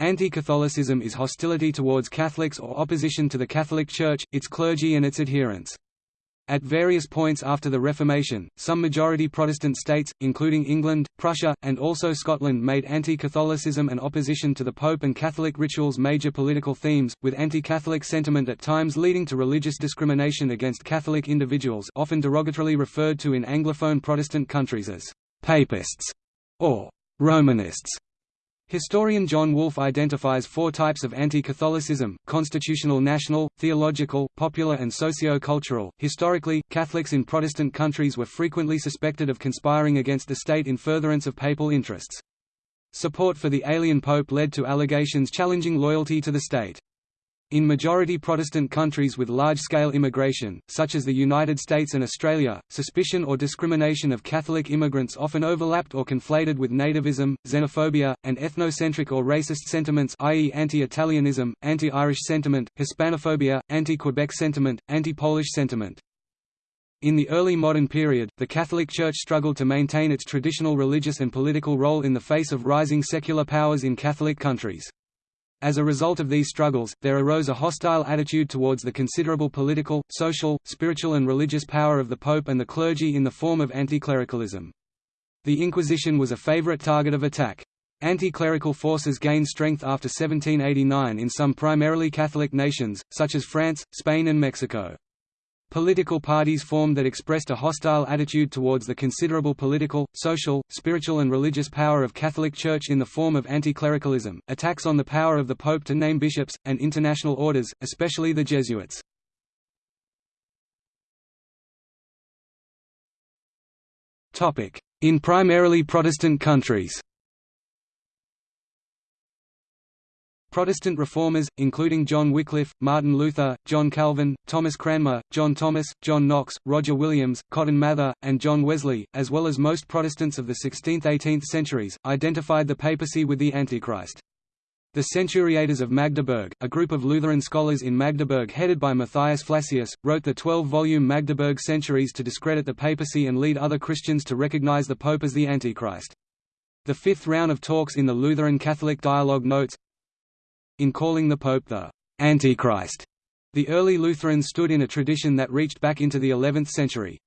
Anti-Catholicism is hostility towards Catholics or opposition to the Catholic Church, its clergy and its adherents. At various points after the Reformation, some majority Protestant states, including England, Prussia, and also Scotland made anti-Catholicism and opposition to the Pope and Catholic rituals major political themes, with anti-Catholic sentiment at times leading to religious discrimination against Catholic individuals often derogatorily referred to in Anglophone Protestant countries as «papists» or «Romanists». Historian John Wolfe identifies four types of anti-Catholicism: constitutional national, theological, popular and socio-cultural. Historically, Catholics in Protestant countries were frequently suspected of conspiring against the state in furtherance of papal interests. Support for the alien pope led to allegations challenging loyalty to the state. In majority Protestant countries with large-scale immigration, such as the United States and Australia, suspicion or discrimination of Catholic immigrants often overlapped or conflated with nativism, xenophobia, and ethnocentric or racist sentiments i.e. anti-Italianism, anti-Irish sentiment, Hispanophobia, anti-Quebec sentiment, anti-Polish sentiment. In the early modern period, the Catholic Church struggled to maintain its traditional religious and political role in the face of rising secular powers in Catholic countries. As a result of these struggles, there arose a hostile attitude towards the considerable political, social, spiritual and religious power of the Pope and the clergy in the form of anti-clericalism. The Inquisition was a favorite target of attack. Anti-clerical forces gained strength after 1789 in some primarily Catholic nations, such as France, Spain and Mexico. Political parties formed that expressed a hostile attitude towards the considerable political, social, spiritual and religious power of Catholic Church in the form of anti-clericalism, attacks on the power of the Pope to name bishops, and international orders, especially the Jesuits. In primarily Protestant countries Protestant reformers, including John Wycliffe, Martin Luther, John Calvin, Thomas Cranmer, John Thomas, John Knox, Roger Williams, Cotton Mather, and John Wesley, as well as most Protestants of the 16th–18th centuries, identified the papacy with the Antichrist. The Centuriators of Magdeburg, a group of Lutheran scholars in Magdeburg headed by Matthias Flacius, wrote the 12-volume Magdeburg Centuries to discredit the papacy and lead other Christians to recognize the Pope as the Antichrist. The fifth round of talks in the Lutheran Catholic Dialogue notes, in calling the Pope the Antichrist, the early Lutherans stood in a tradition that reached back into the 11th century.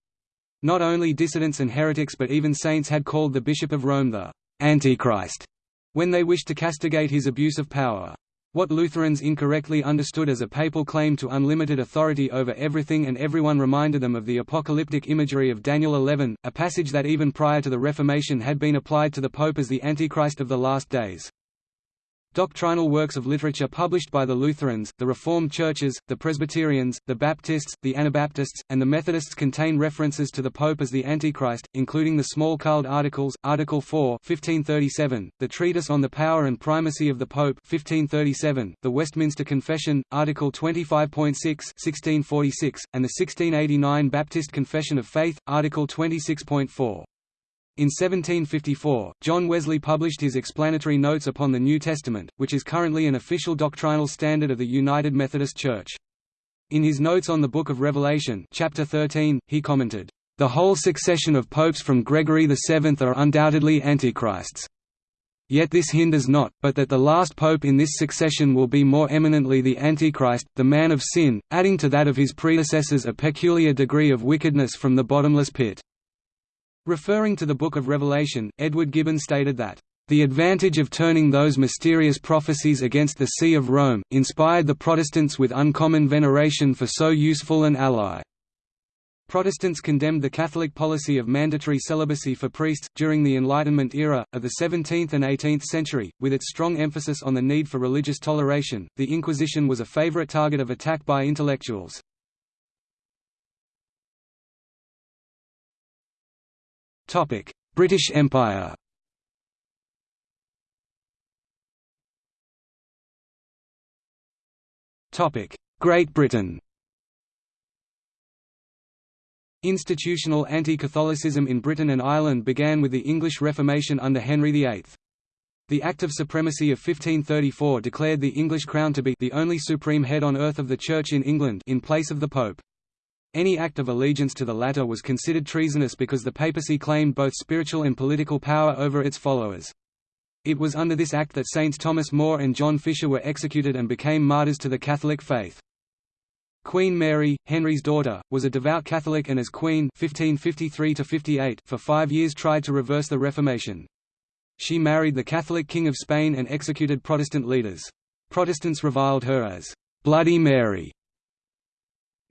Not only dissidents and heretics but even saints had called the Bishop of Rome the Antichrist when they wished to castigate his abuse of power. What Lutherans incorrectly understood as a papal claim to unlimited authority over everything and everyone reminded them of the apocalyptic imagery of Daniel 11, a passage that even prior to the Reformation had been applied to the Pope as the Antichrist of the last days. Doctrinal works of literature published by the Lutherans, the Reformed churches, the Presbyterians, the Baptists, the Anabaptists, and the Methodists contain references to the Pope as the Antichrist, including the Smalcald Articles, Article 4 1537, the Treatise on the Power and Primacy of the Pope 1537, the Westminster Confession, Article 25.6 1646, and the 1689 Baptist Confession of Faith, Article 26.4. In 1754, John Wesley published his explanatory notes upon the New Testament, which is currently an official doctrinal standard of the United Methodist Church. In his notes on the Book of Revelation chapter 13, he commented, "...the whole succession of popes from Gregory VII are undoubtedly antichrists. Yet this hinders not, but that the last pope in this succession will be more eminently the Antichrist, the man of sin, adding to that of his predecessors a peculiar degree of wickedness from the bottomless pit." Referring to the Book of Revelation, Edward Gibbon stated that, "...the advantage of turning those mysterious prophecies against the See of Rome, inspired the Protestants with uncommon veneration for so useful an ally." Protestants condemned the Catholic policy of mandatory celibacy for priests, during the Enlightenment era, of the 17th and 18th century, with its strong emphasis on the need for religious toleration. The Inquisition was a favorite target of attack by intellectuals. Topic: British Empire. Topic: Great Britain. Institutional anti-Catholicism in Britain and Ireland began with the English Reformation under Henry VIII. The Act of Supremacy of 1534 declared the English crown to be the only supreme head on earth of the Church in England in place of the Pope. Any act of allegiance to the latter was considered treasonous because the papacy claimed both spiritual and political power over its followers. It was under this act that Saints Thomas More and John Fisher were executed and became martyrs to the Catholic faith. Queen Mary, Henry's daughter, was a devout Catholic and as queen 1553 for five years tried to reverse the Reformation. She married the Catholic King of Spain and executed Protestant leaders. Protestants reviled her as «Bloody Mary».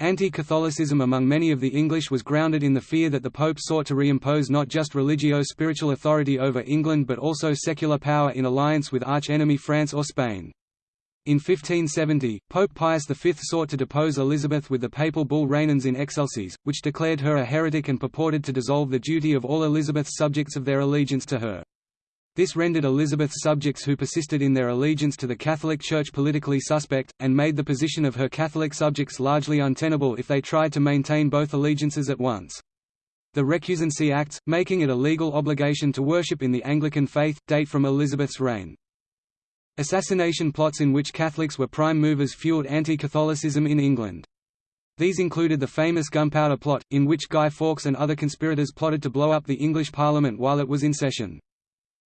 Anti-Catholicism among many of the English was grounded in the fear that the Pope sought to reimpose not just religio-spiritual authority over England but also secular power in alliance with arch-enemy France or Spain. In 1570, Pope Pius V sought to depose Elizabeth with the papal bull Regnans in Excelsis, which declared her a heretic and purported to dissolve the duty of all Elizabeth's subjects of their allegiance to her. This rendered Elizabeth's subjects who persisted in their allegiance to the Catholic Church politically suspect, and made the position of her Catholic subjects largely untenable if they tried to maintain both allegiances at once. The Recusancy Acts, making it a legal obligation to worship in the Anglican faith, date from Elizabeth's reign. Assassination plots in which Catholics were prime movers fueled anti-Catholicism in England. These included the famous Gunpowder Plot, in which Guy Fawkes and other conspirators plotted to blow up the English Parliament while it was in session.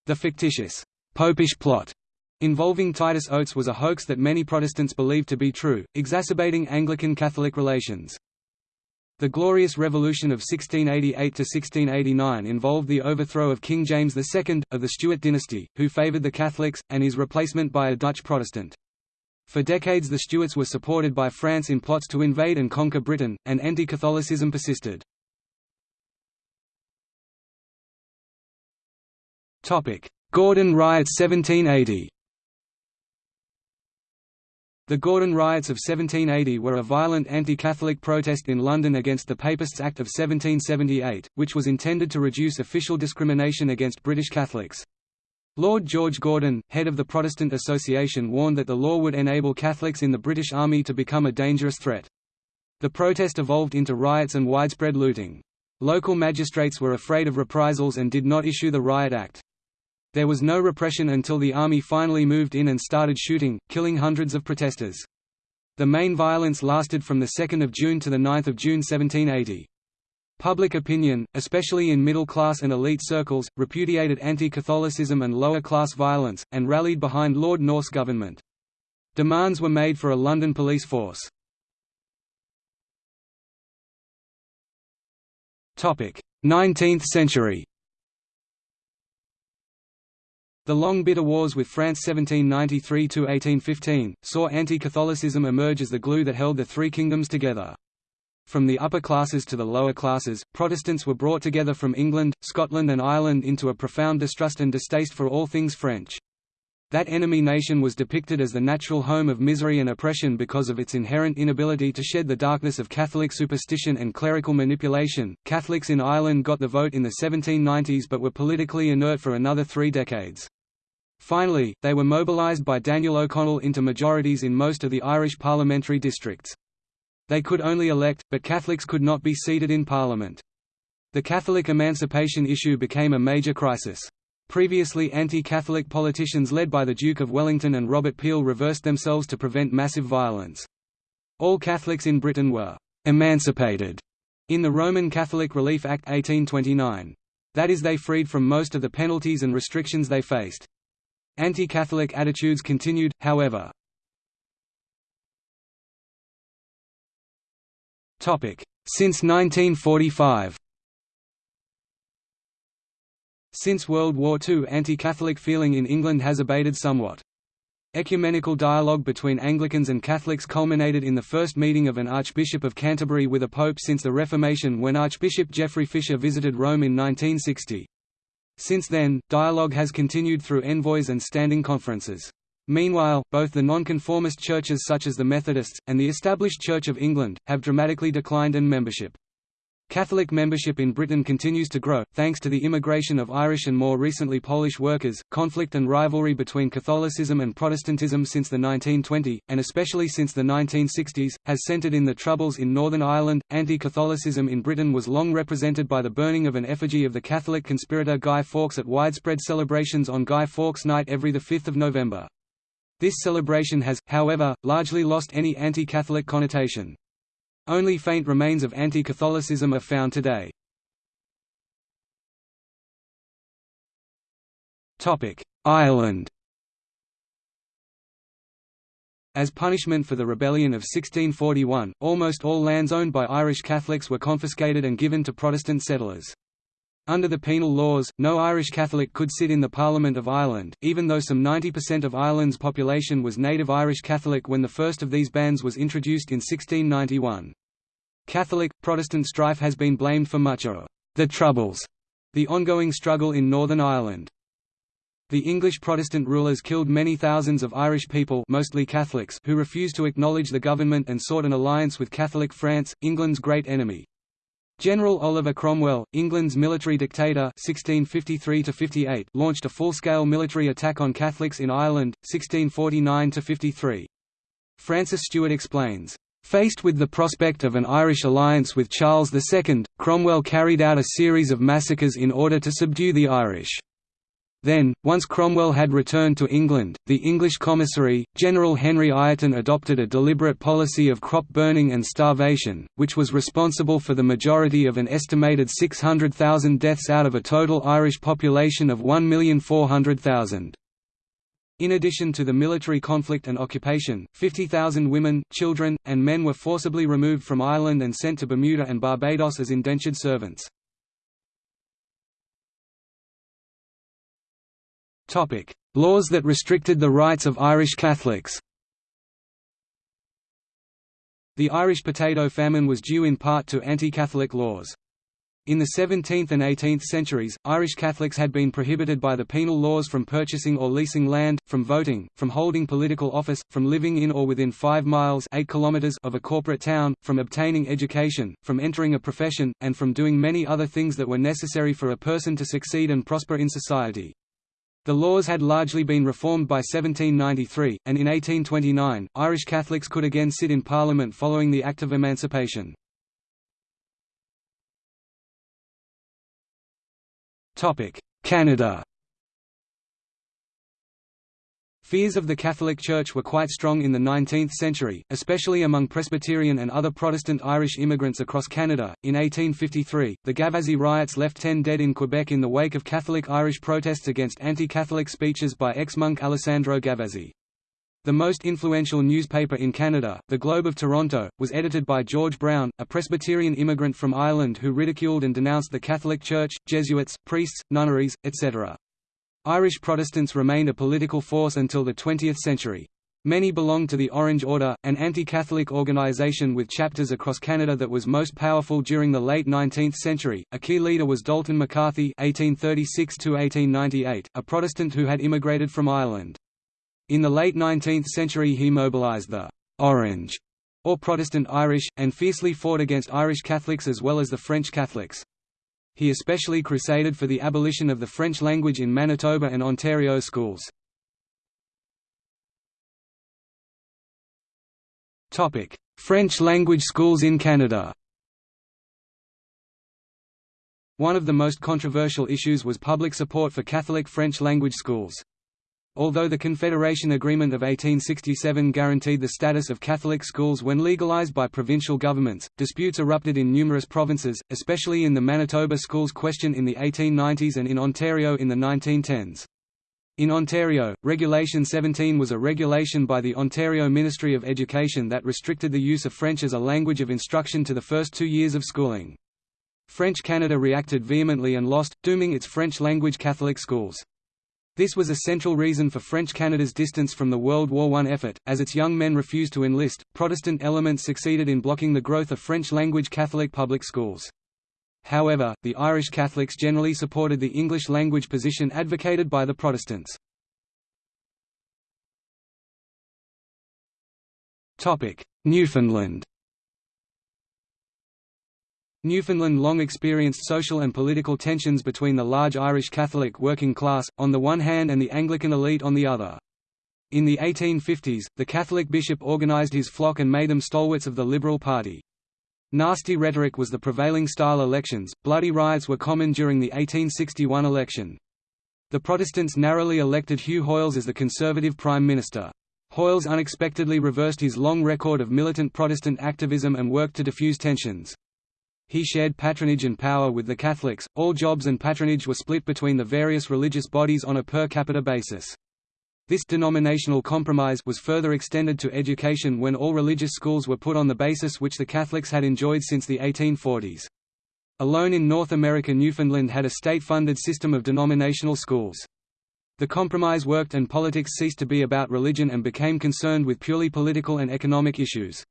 The fictitious «popish plot» involving Titus Oates was a hoax that many Protestants believed to be true, exacerbating Anglican-Catholic relations. The Glorious Revolution of 1688–1689 involved the overthrow of King James II, of the Stuart dynasty, who favoured the Catholics, and his replacement by a Dutch Protestant. For decades the Stuarts were supported by France in plots to invade and conquer Britain, and anti-Catholicism persisted. Gordon riots 1780 The Gordon riots of 1780 were a violent anti-Catholic protest in London against the Papists Act of 1778, which was intended to reduce official discrimination against British Catholics. Lord George Gordon, head of the Protestant Association warned that the law would enable Catholics in the British Army to become a dangerous threat. The protest evolved into riots and widespread looting. Local magistrates were afraid of reprisals and did not issue the Riot Act. There was no repression until the army finally moved in and started shooting, killing hundreds of protesters. The main violence lasted from 2 June to 9 June 1780. Public opinion, especially in middle-class and elite circles, repudiated anti-Catholicism and lower-class violence, and rallied behind Lord North's government. Demands were made for a London police force. 19th century the long bitter wars with France 1793–1815, saw anti-Catholicism emerge as the glue that held the three kingdoms together. From the upper classes to the lower classes, Protestants were brought together from England, Scotland and Ireland into a profound distrust and distaste for all things French. That enemy nation was depicted as the natural home of misery and oppression because of its inherent inability to shed the darkness of Catholic superstition and clerical manipulation. Catholics in Ireland got the vote in the 1790s but were politically inert for another three decades. Finally, they were mobilised by Daniel O'Connell into majorities in most of the Irish parliamentary districts. They could only elect, but Catholics could not be seated in Parliament. The Catholic emancipation issue became a major crisis. Previously anti-Catholic politicians led by the Duke of Wellington and Robert Peel reversed themselves to prevent massive violence. All Catholics in Britain were «emancipated» in the Roman Catholic Relief Act 1829. That is they freed from most of the penalties and restrictions they faced. Anti-Catholic attitudes continued, however. Since 1945 Since World War II anti-Catholic feeling in England has abated somewhat. Ecumenical dialogue between Anglicans and Catholics culminated in the first meeting of an Archbishop of Canterbury with a pope since the Reformation when Archbishop Geoffrey Fisher visited Rome in 1960. Since then, dialogue has continued through envoys and standing conferences. Meanwhile, both the nonconformist churches such as the Methodists, and the established Church of England, have dramatically declined in membership. Catholic membership in Britain continues to grow, thanks to the immigration of Irish and more recently Polish workers. Conflict and rivalry between Catholicism and Protestantism since the 1920s, and especially since the 1960s, has centred in the Troubles in Northern Ireland. Anti Catholicism in Britain was long represented by the burning of an effigy of the Catholic conspirator Guy Fawkes at widespread celebrations on Guy Fawkes Night every 5 November. This celebration has, however, largely lost any anti Catholic connotation. Only faint remains of anti-Catholicism are found today. Ireland as punishment for the rebellion of 1641, almost all lands owned by Irish Catholics were confiscated and given to Protestant settlers. Under the penal laws, no Irish Catholic could sit in the Parliament of Ireland, even though some 90% of Ireland's population was native Irish Catholic when the first of these bans was introduced in 1691. Catholic-Protestant strife has been blamed for much of the Troubles, the ongoing struggle in Northern Ireland. The English Protestant rulers killed many thousands of Irish people mostly Catholics who refused to acknowledge the government and sought an alliance with Catholic France, England's great enemy. General Oliver Cromwell, England's military dictator 1653 launched a full-scale military attack on Catholics in Ireland, 1649–53. Francis Stewart explains, Faced with the prospect of an Irish alliance with Charles II, Cromwell carried out a series of massacres in order to subdue the Irish. Then, once Cromwell had returned to England, the English commissary, General Henry Ireton adopted a deliberate policy of crop burning and starvation, which was responsible for the majority of an estimated 600,000 deaths out of a total Irish population of 1,400,000. In addition to the military conflict and occupation, 50,000 women, children, and men were forcibly removed from Ireland and sent to Bermuda and Barbados as indentured servants. Laws that restricted the rights of Irish Catholics The Irish potato famine was due in part to anti-Catholic laws. In the 17th and 18th centuries, Irish Catholics had been prohibited by the penal laws from purchasing or leasing land, from voting, from holding political office, from living in or within 5 miles 8 kilometers of a corporate town, from obtaining education, from entering a profession, and from doing many other things that were necessary for a person to succeed and prosper in society. The laws had largely been reformed by 1793, and in 1829, Irish Catholics could again sit in Parliament following the Act of Emancipation. Canada Fears of the Catholic Church were quite strong in the 19th century, especially among Presbyterian and other Protestant Irish immigrants across Canada. In 1853, the Gavazzi riots left ten dead in Quebec in the wake of Catholic Irish protests against anti Catholic speeches by ex monk Alessandro Gavazzi. The most influential newspaper in Canada, The Globe of Toronto, was edited by George Brown, a Presbyterian immigrant from Ireland who ridiculed and denounced the Catholic Church, Jesuits, priests, nunneries, etc. Irish Protestants remained a political force until the 20th century. Many belonged to the Orange Order, an anti-Catholic organisation with chapters across Canada that was most powerful during the late 19th century. A key leader was Dalton McCarthy (1836–1898), a Protestant who had immigrated from Ireland. In the late 19th century, he mobilised the Orange, or Protestant Irish, and fiercely fought against Irish Catholics as well as the French Catholics. He especially crusaded for the abolition of the French language in Manitoba and Ontario schools. French language schools in Canada One of the most controversial issues was public support for Catholic French language schools. Although the Confederation Agreement of 1867 guaranteed the status of Catholic schools when legalized by provincial governments, disputes erupted in numerous provinces, especially in the Manitoba schools question in the 1890s and in Ontario in the 1910s. In Ontario, Regulation 17 was a regulation by the Ontario Ministry of Education that restricted the use of French as a language of instruction to the first two years of schooling. French Canada reacted vehemently and lost, dooming its French-language Catholic schools. This was a central reason for French Canada's distance from the World War I effort, as its young men refused to enlist. Protestant elements succeeded in blocking the growth of French language Catholic public schools. However, the Irish Catholics generally supported the English language position advocated by the Protestants. Newfoundland Newfoundland long experienced social and political tensions between the large Irish Catholic working class, on the one hand and the Anglican elite on the other. In the 1850s, the Catholic bishop organized his flock and made them stalwarts of the Liberal Party. Nasty rhetoric was the prevailing style elections, bloody riots were common during the 1861 election. The Protestants narrowly elected Hugh Hoyles as the Conservative Prime Minister. Hoyles unexpectedly reversed his long record of militant Protestant activism and worked to defuse tensions. He shared patronage and power with the Catholics. All jobs and patronage were split between the various religious bodies on a per capita basis. This denominational compromise was further extended to education when all religious schools were put on the basis which the Catholics had enjoyed since the 1840s. Alone in North America Newfoundland had a state-funded system of denominational schools. The compromise worked and politics ceased to be about religion and became concerned with purely political and economic issues.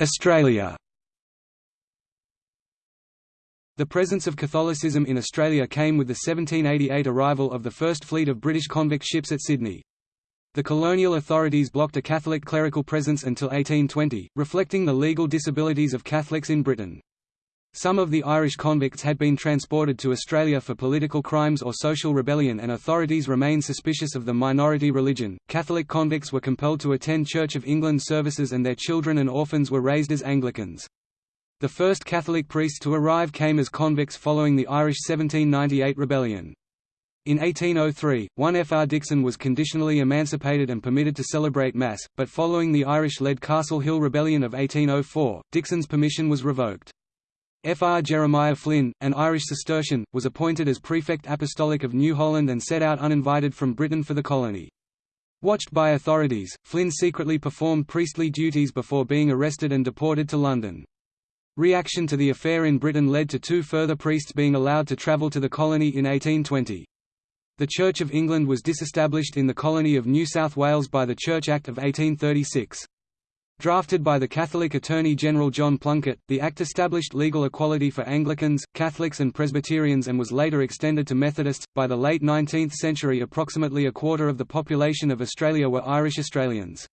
Australia The presence of Catholicism in Australia came with the 1788 arrival of the first fleet of British convict ships at Sydney. The colonial authorities blocked a Catholic clerical presence until 1820, reflecting the legal disabilities of Catholics in Britain. Some of the Irish convicts had been transported to Australia for political crimes or social rebellion, and authorities remained suspicious of the minority religion. Catholic convicts were compelled to attend Church of England services, and their children and orphans were raised as Anglicans. The first Catholic priests to arrive came as convicts following the Irish 1798 rebellion. In 1803, one F. R. Dixon was conditionally emancipated and permitted to celebrate Mass, but following the Irish-led Castle Hill Rebellion of 1804, Dixon's permission was revoked. Fr. Jeremiah Flynn, an Irish Cistercian, was appointed as prefect apostolic of New Holland and set out uninvited from Britain for the colony. Watched by authorities, Flynn secretly performed priestly duties before being arrested and deported to London. Reaction to the affair in Britain led to two further priests being allowed to travel to the colony in 1820. The Church of England was disestablished in the colony of New South Wales by the Church Act of 1836. Drafted by the Catholic Attorney General John Plunkett, the Act established legal equality for Anglicans, Catholics, and Presbyterians and was later extended to Methodists. By the late 19th century, approximately a quarter of the population of Australia were Irish Australians.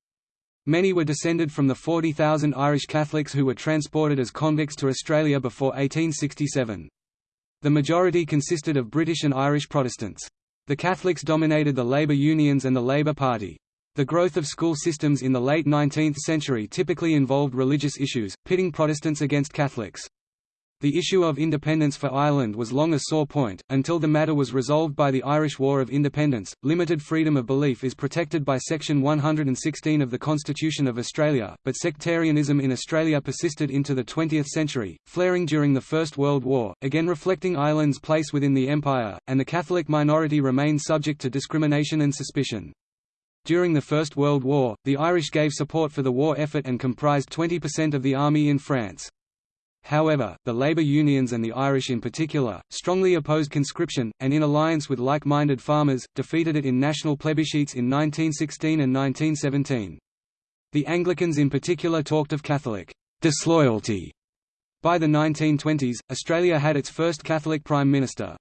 Many were descended from the 40,000 Irish Catholics who were transported as convicts to Australia before 1867. The majority consisted of British and Irish Protestants. The Catholics dominated the labour unions and the Labour Party. The growth of school systems in the late 19th century typically involved religious issues, pitting Protestants against Catholics. The issue of independence for Ireland was long a sore point, until the matter was resolved by the Irish War of Independence. Limited freedom of belief is protected by Section 116 of the Constitution of Australia, but sectarianism in Australia persisted into the 20th century, flaring during the First World War, again reflecting Ireland's place within the Empire, and the Catholic minority remained subject to discrimination and suspicion. During the First World War, the Irish gave support for the war effort and comprised 20% of the army in France. However, the labour unions and the Irish in particular, strongly opposed conscription, and in alliance with like-minded farmers, defeated it in national plebiscites in 1916 and 1917. The Anglicans in particular talked of Catholic disloyalty. By the 1920s, Australia had its first Catholic Prime Minister.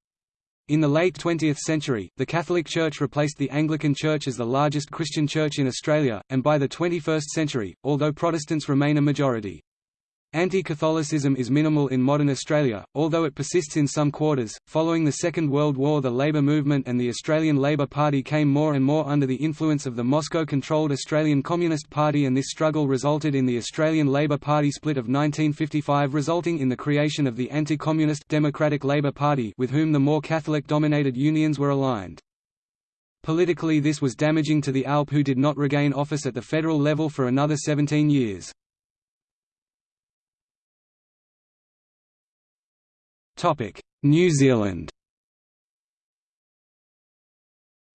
In the late 20th century, the Catholic Church replaced the Anglican Church as the largest Christian church in Australia, and by the 21st century, although Protestants remain a majority. Anti-Catholicism is minimal in modern Australia, although it persists in some quarters. Following the Second World War, the Labour movement and the Australian Labour Party came more and more under the influence of the Moscow-controlled Australian Communist Party and this struggle resulted in the Australian Labour Party split of 1955 resulting in the creation of the anti-communist Democratic Labour Party with whom the more Catholic-dominated unions were aligned. Politically this was damaging to the ALP who did not regain office at the federal level for another 17 years. New Zealand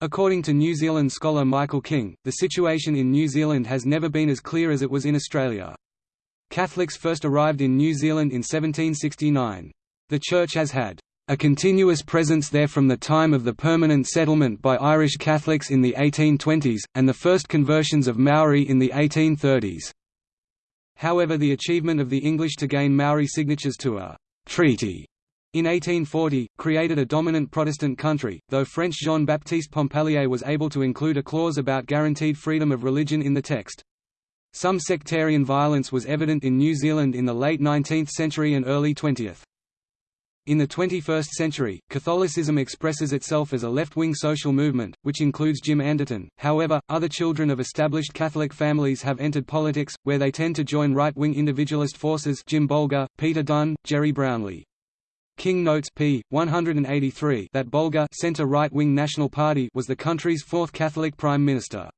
According to New Zealand scholar Michael King, the situation in New Zealand has never been as clear as it was in Australia. Catholics first arrived in New Zealand in 1769. The Church has had a continuous presence there from the time of the permanent settlement by Irish Catholics in the 1820s, and the first conversions of Maori in the 1830s. However the achievement of the English to gain Maori signatures to a «treaty» In 1840, created a dominant Protestant country, though French Jean-Baptiste Pompallier was able to include a clause about guaranteed freedom of religion in the text. Some sectarian violence was evident in New Zealand in the late 19th century and early 20th. In the 21st century, Catholicism expresses itself as a left-wing social movement, which includes Jim Anderton. However, other children of established Catholic families have entered politics, where they tend to join right-wing individualist forces Jim Bolger, Peter Dunne, Gerry Brownlee. King notes p. 183 that Bolger center right-wing National Party was the country's fourth Catholic prime minister.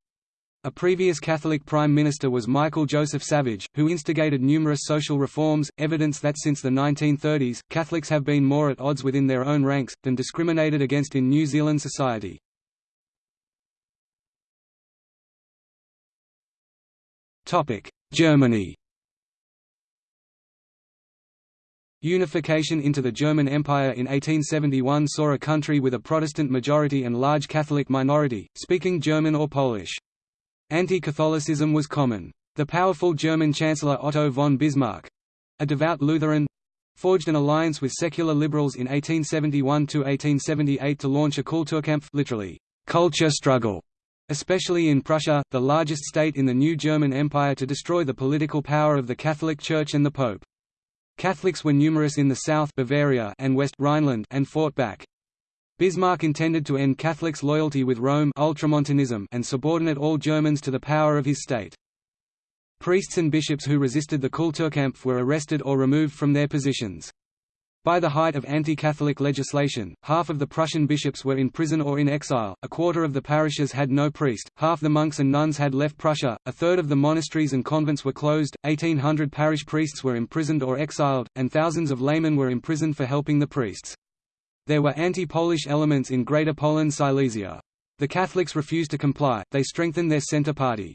A previous Catholic Prime Minister was Michael Joseph Savage, who instigated numerous social reforms, evidence that since the 1930s, Catholics have been more at odds within their own ranks, than discriminated against in New Zealand society. Germany Unification into the German Empire in 1871 saw a country with a Protestant majority and large Catholic minority, speaking German or Polish. Anti-Catholicism was common. The powerful German Chancellor Otto von Bismarck—a devout Lutheran—forged an alliance with secular liberals in 1871–1878 to launch a Kulturkampf literally, culture struggle, especially in Prussia, the largest state in the new German Empire to destroy the political power of the Catholic Church and the Pope. Catholics were numerous in the south Bavaria and west Rhineland and fought back. Bismarck intended to end Catholics' loyalty with Rome Ultramontanism and subordinate all Germans to the power of his state. Priests and bishops who resisted the Kulturkampf were arrested or removed from their positions. By the height of anti-Catholic legislation, half of the Prussian bishops were in prison or in exile, a quarter of the parishes had no priest, half the monks and nuns had left Prussia, a third of the monasteries and convents were closed, 1800 parish priests were imprisoned or exiled, and thousands of laymen were imprisoned for helping the priests. There were anti-Polish elements in Greater Poland Silesia. The Catholics refused to comply, they strengthened their Centre Party.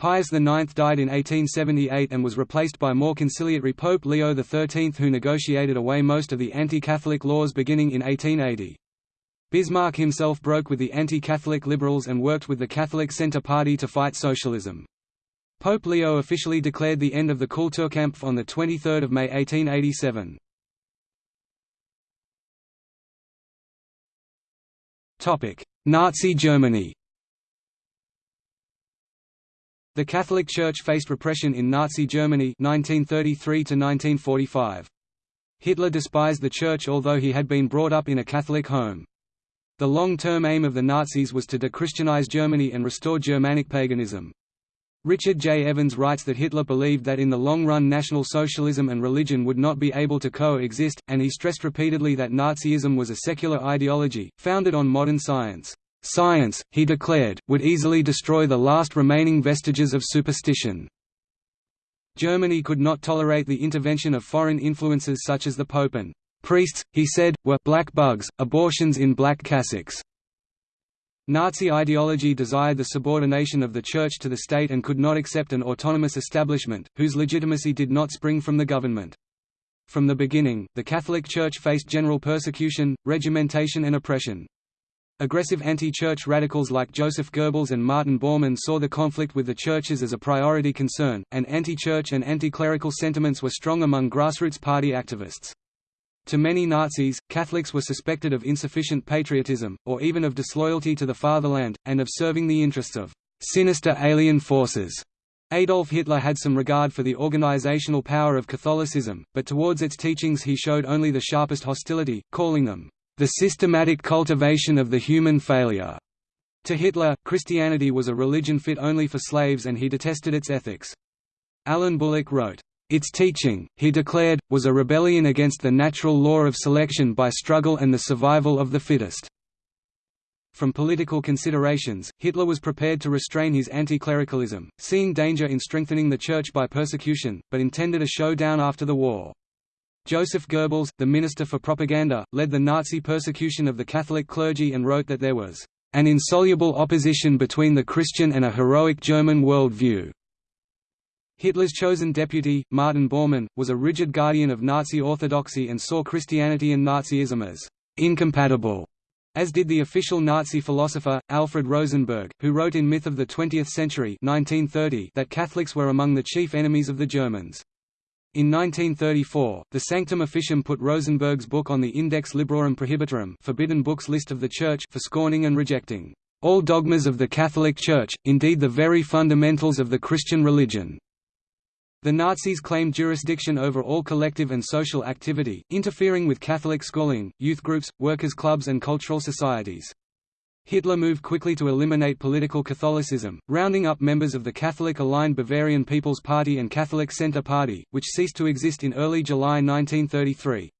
Pius IX died in 1878 and was replaced by more conciliatory Pope Leo XIII who negotiated away most of the anti-Catholic laws beginning in 1880. Bismarck himself broke with the anti-Catholic liberals and worked with the Catholic Centre Party to fight socialism. Pope Leo officially declared the end of the Kulturkampf on 23 May 1887. Nazi Germany The Catholic Church faced repression in Nazi Germany 1933 -1945. Hitler despised the Church although he had been brought up in a Catholic home. The long-term aim of the Nazis was to de-Christianize Germany and restore Germanic paganism. Richard J. Evans writes that Hitler believed that in the long run National Socialism and religion would not be able to coexist, and he stressed repeatedly that Nazism was a secular ideology, founded on modern science. Science, he declared, would easily destroy the last remaining vestiges of superstition. Germany could not tolerate the intervention of foreign influences such as the Pope and priests, he said, were black bugs, abortions in black cassocks. Nazi ideology desired the subordination of the Church to the state and could not accept an autonomous establishment, whose legitimacy did not spring from the government. From the beginning, the Catholic Church faced general persecution, regimentation and oppression. Aggressive anti-church radicals like Joseph Goebbels and Martin Bormann saw the conflict with the churches as a priority concern, and anti-church and anti-clerical sentiments were strong among grassroots party activists. To many Nazis, Catholics were suspected of insufficient patriotism, or even of disloyalty to the fatherland, and of serving the interests of «sinister alien forces». Adolf Hitler had some regard for the organizational power of Catholicism, but towards its teachings he showed only the sharpest hostility, calling them «the systematic cultivation of the human failure». To Hitler, Christianity was a religion fit only for slaves and he detested its ethics. Alan Bullock wrote, its teaching, he declared, was a rebellion against the natural law of selection by struggle and the survival of the fittest. From political considerations, Hitler was prepared to restrain his anti-clericalism, seeing danger in strengthening the Church by persecution, but intended a showdown after the war. Joseph Goebbels, the Minister for Propaganda, led the Nazi persecution of the Catholic clergy and wrote that there was an insoluble opposition between the Christian and a heroic German world view. Hitler's chosen deputy, Martin Bormann, was a rigid guardian of Nazi orthodoxy and saw Christianity and Nazism as incompatible, as did the official Nazi philosopher, Alfred Rosenberg, who wrote in Myth of the Twentieth Century 1930 that Catholics were among the chief enemies of the Germans. In 1934, the Sanctum Officium put Rosenberg's book on the Index Librorum Prohibitorum forbidden books list of the Church for scorning and rejecting all dogmas of the Catholic Church, indeed the very fundamentals of the Christian religion. The Nazis claimed jurisdiction over all collective and social activity, interfering with Catholic schooling, youth groups, workers' clubs and cultural societies. Hitler moved quickly to eliminate political Catholicism, rounding up members of the Catholic-aligned Bavarian People's Party and Catholic Centre Party, which ceased to exist in early July 1933.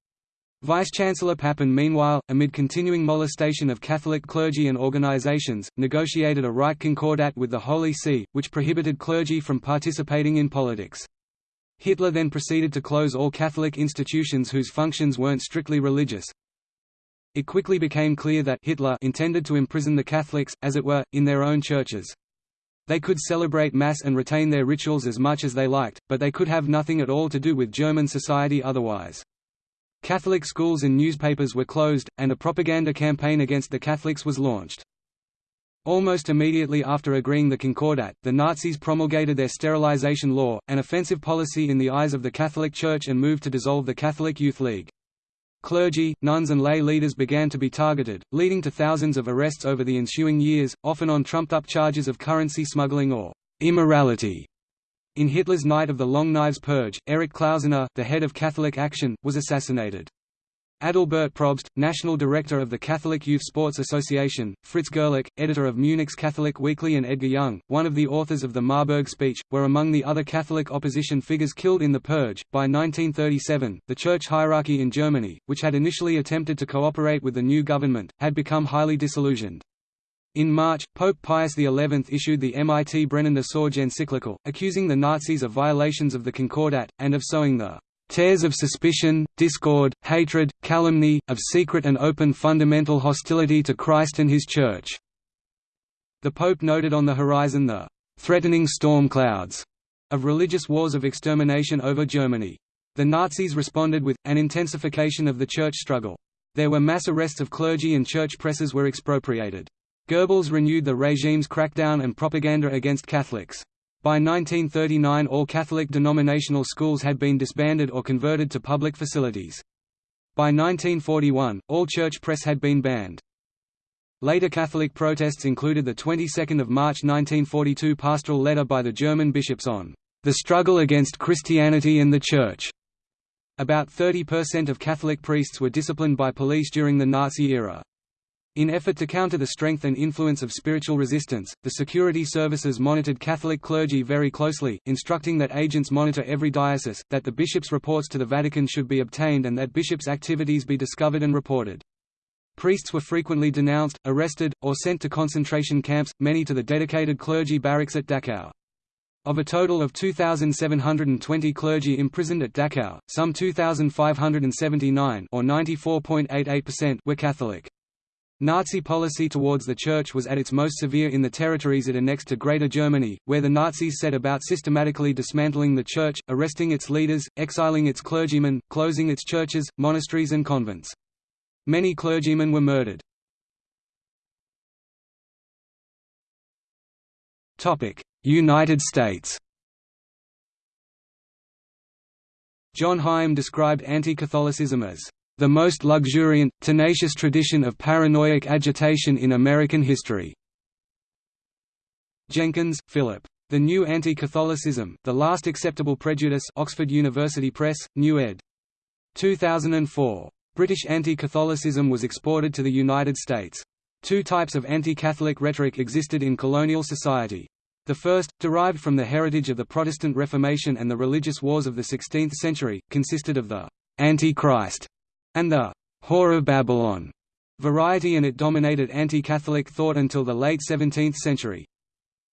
Vice-Chancellor Papen meanwhile, amid continuing molestation of Catholic clergy and organizations, negotiated a Reich Concordat with the Holy See, which prohibited clergy from participating in politics. Hitler then proceeded to close all Catholic institutions whose functions weren't strictly religious. It quickly became clear that Hitler intended to imprison the Catholics, as it were, in their own churches. They could celebrate Mass and retain their rituals as much as they liked, but they could have nothing at all to do with German society otherwise. Catholic schools and newspapers were closed, and a propaganda campaign against the Catholics was launched. Almost immediately after agreeing the Concordat, the Nazis promulgated their sterilization law, an offensive policy in the eyes of the Catholic Church and moved to dissolve the Catholic Youth League. Clergy, nuns and lay leaders began to be targeted, leading to thousands of arrests over the ensuing years, often on trumped-up charges of currency smuggling or immorality. In Hitler's Night of the Long Knives Purge, Erich Klausener, the head of Catholic Action, was assassinated. Adalbert Probst, national director of the Catholic Youth Sports Association, Fritz Gerlich, editor of Munich's Catholic Weekly and Edgar Jung, one of the authors of the Marburg speech, were among the other Catholic opposition figures killed in the purge. By 1937, the church hierarchy in Germany, which had initially attempted to cooperate with the new government, had become highly disillusioned. In March, Pope Pius XI issued the Mit brennender Sorge encyclical, accusing the Nazis of violations of the Concordat, and of sowing the "...tares of suspicion, discord, hatred, calumny, of secret and open fundamental hostility to Christ and his Church." The Pope noted on the horizon the "...threatening storm clouds," of religious wars of extermination over Germany. The Nazis responded with, an intensification of the church struggle. There were mass arrests of clergy and church presses were expropriated. Goebbels renewed the regime's crackdown and propaganda against Catholics. By 1939 all Catholic denominational schools had been disbanded or converted to public facilities. By 1941, all church press had been banned. Later Catholic protests included the 22nd of March 1942 pastoral letter by the German bishops on the struggle against Christianity and the Church. About 30% of Catholic priests were disciplined by police during the Nazi era. In effort to counter the strength and influence of spiritual resistance, the security services monitored Catholic clergy very closely, instructing that agents monitor every diocese, that the bishop's reports to the Vatican should be obtained and that bishops' activities be discovered and reported. Priests were frequently denounced, arrested, or sent to concentration camps, many to the dedicated clergy barracks at Dachau. Of a total of 2,720 clergy imprisoned at Dachau, some 2,579 or 94.88% were Catholic. Nazi policy towards the Church was at its most severe in the territories it annexed to Greater Germany, where the Nazis set about systematically dismantling the Church, arresting its leaders, exiling its clergymen, closing its churches, monasteries and convents. Many clergymen were murdered. United States John Higham described anti-Catholicism as the most luxuriant, tenacious tradition of paranoiac agitation in American history." Jenkins, Philip. The New Anti-Catholicism, The Last Acceptable Prejudice Oxford University Press, New ed. 2004. British anti-Catholicism was exported to the United States. Two types of anti-Catholic rhetoric existed in colonial society. The first, derived from the heritage of the Protestant Reformation and the religious wars of the 16th century, consisted of the «Antichrist» and the Whore of Babylon variety and it dominated anti-Catholic thought until the late 17th century.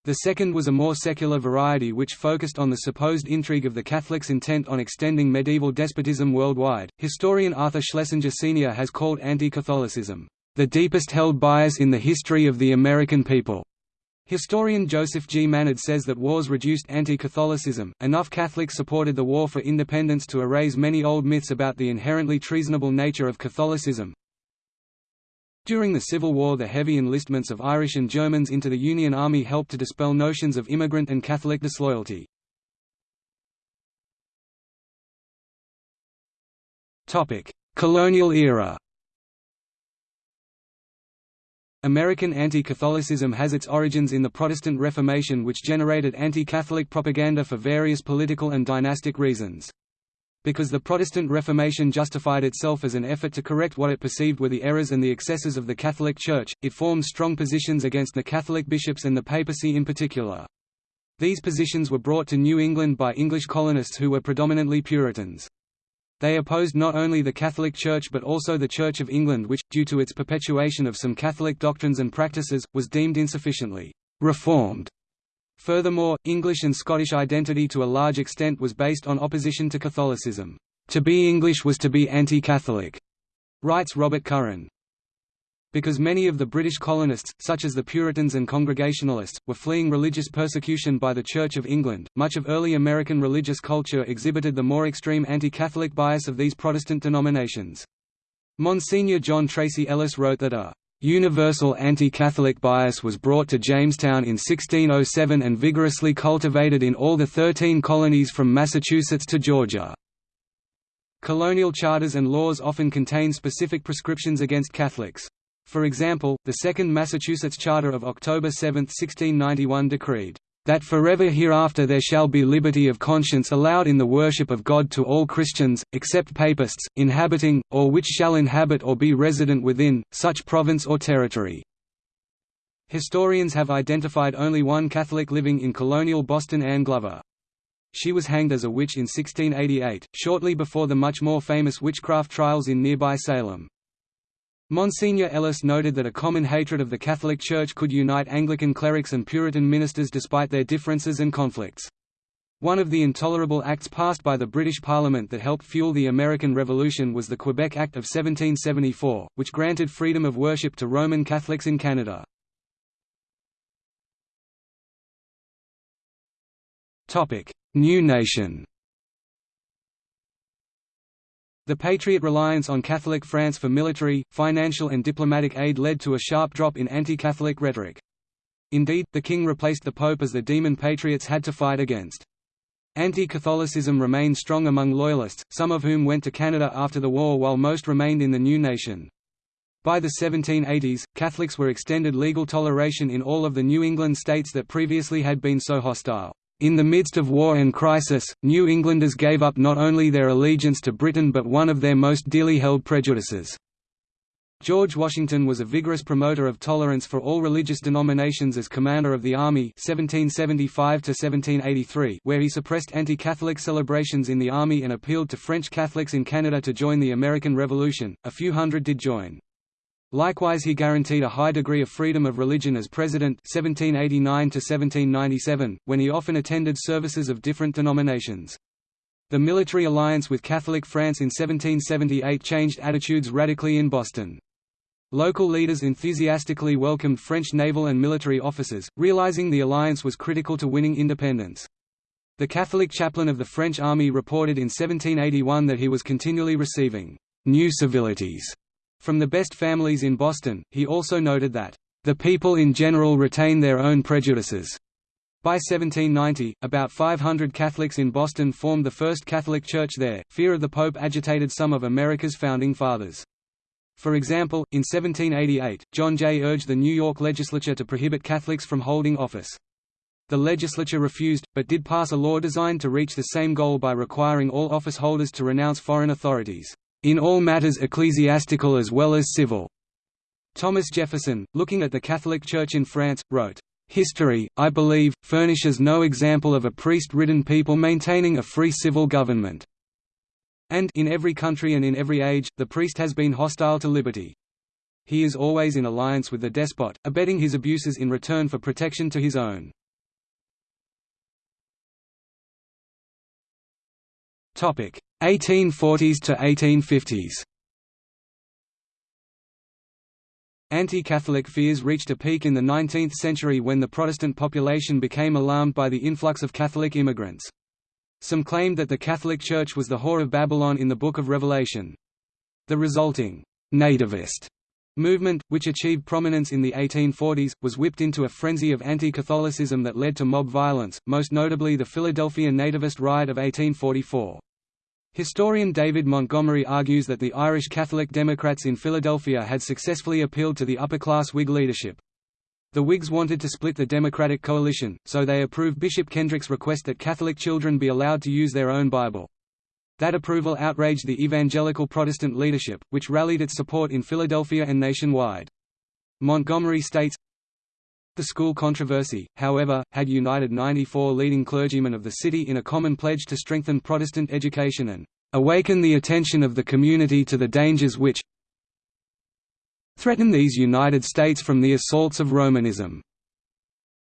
The second was a more secular variety which focused on the supposed intrigue of the Catholics' intent on extending medieval despotism worldwide. Historian Arthur Schlesinger Sr. has called anti-Catholicism, the deepest held bias in the history of the American people. Historian Joseph G. Mannard says that wars reduced anti-Catholicism, enough Catholics supported the war for independence to erase many old myths about the inherently treasonable nature of Catholicism. During the Civil War the heavy enlistments of Irish and Germans into the Union Army helped to dispel notions of immigrant and Catholic disloyalty. Colonial era American anti-Catholicism has its origins in the Protestant Reformation which generated anti-Catholic propaganda for various political and dynastic reasons. Because the Protestant Reformation justified itself as an effort to correct what it perceived were the errors and the excesses of the Catholic Church, it formed strong positions against the Catholic bishops and the papacy in particular. These positions were brought to New England by English colonists who were predominantly Puritans. They opposed not only the Catholic Church but also the Church of England which, due to its perpetuation of some Catholic doctrines and practices, was deemed insufficiently «reformed». Furthermore, English and Scottish identity to a large extent was based on opposition to Catholicism. To be English was to be anti-Catholic, writes Robert Curran. Because many of the British colonists, such as the Puritans and Congregationalists, were fleeing religious persecution by the Church of England, much of early American religious culture exhibited the more extreme anti-Catholic bias of these Protestant denominations. Monsignor John Tracy Ellis wrote that a Universal anti-Catholic bias was brought to Jamestown in 1607 and vigorously cultivated in all the thirteen colonies from Massachusetts to Georgia. Colonial charters and laws often contain specific prescriptions against Catholics. For example, the Second Massachusetts Charter of October 7, 1691 decreed, "...that forever hereafter there shall be liberty of conscience allowed in the worship of God to all Christians, except Papists, inhabiting, or which shall inhabit or be resident within, such province or territory." Historians have identified only one Catholic living in colonial Boston Anne Glover. She was hanged as a witch in 1688, shortly before the much more famous witchcraft trials in nearby Salem. Monsignor Ellis noted that a common hatred of the Catholic Church could unite Anglican clerics and Puritan ministers despite their differences and conflicts. One of the intolerable acts passed by the British Parliament that helped fuel the American Revolution was the Quebec Act of 1774, which granted freedom of worship to Roman Catholics in Canada. New nation the Patriot reliance on Catholic France for military, financial and diplomatic aid led to a sharp drop in anti-Catholic rhetoric. Indeed, the king replaced the pope as the demon patriots had to fight against. Anti-Catholicism remained strong among loyalists, some of whom went to Canada after the war while most remained in the new nation. By the 1780s, Catholics were extended legal toleration in all of the New England states that previously had been so hostile. In the midst of war and crisis, New Englanders gave up not only their allegiance to Britain but one of their most dearly held prejudices. George Washington was a vigorous promoter of tolerance for all religious denominations as commander of the Army 1775 where he suppressed anti-Catholic celebrations in the Army and appealed to French Catholics in Canada to join the American Revolution, a few hundred did join. Likewise he guaranteed a high degree of freedom of religion as president 1789 when he often attended services of different denominations. The military alliance with Catholic France in 1778 changed attitudes radically in Boston. Local leaders enthusiastically welcomed French naval and military officers, realizing the alliance was critical to winning independence. The Catholic chaplain of the French army reported in 1781 that he was continually receiving new civilities from the best families in Boston, he also noted that, "...the people in general retain their own prejudices." By 1790, about 500 Catholics in Boston formed the first Catholic Church there. Fear of the Pope agitated some of America's founding fathers. For example, in 1788, John Jay urged the New York legislature to prohibit Catholics from holding office. The legislature refused, but did pass a law designed to reach the same goal by requiring all office holders to renounce foreign authorities in all matters ecclesiastical as well as civil. Thomas Jefferson, looking at the Catholic Church in France, wrote, History, I believe, furnishes no example of a priest-ridden people maintaining a free civil government. And in every country and in every age, the priest has been hostile to liberty. He is always in alliance with the despot, abetting his abuses in return for protection to his own. 1840s to 1850s Anti-Catholic fears reached a peak in the 19th century when the Protestant population became alarmed by the influx of Catholic immigrants. Some claimed that the Catholic Church was the whore of Babylon in the Book of Revelation. The resulting «nativist» movement, which achieved prominence in the 1840s, was whipped into a frenzy of anti-Catholicism that led to mob violence, most notably the Philadelphia Nativist Riot of 1844. Historian David Montgomery argues that the Irish Catholic Democrats in Philadelphia had successfully appealed to the upper-class Whig leadership. The Whigs wanted to split the Democratic coalition, so they approved Bishop Kenrick's request that Catholic children be allowed to use their own Bible. That approval outraged the evangelical Protestant leadership, which rallied its support in Philadelphia and nationwide. Montgomery states, the school controversy, however, had united 94 leading clergymen of the city in a common pledge to strengthen Protestant education and awaken the attention of the community to the dangers which threaten these United States from the assaults of Romanism."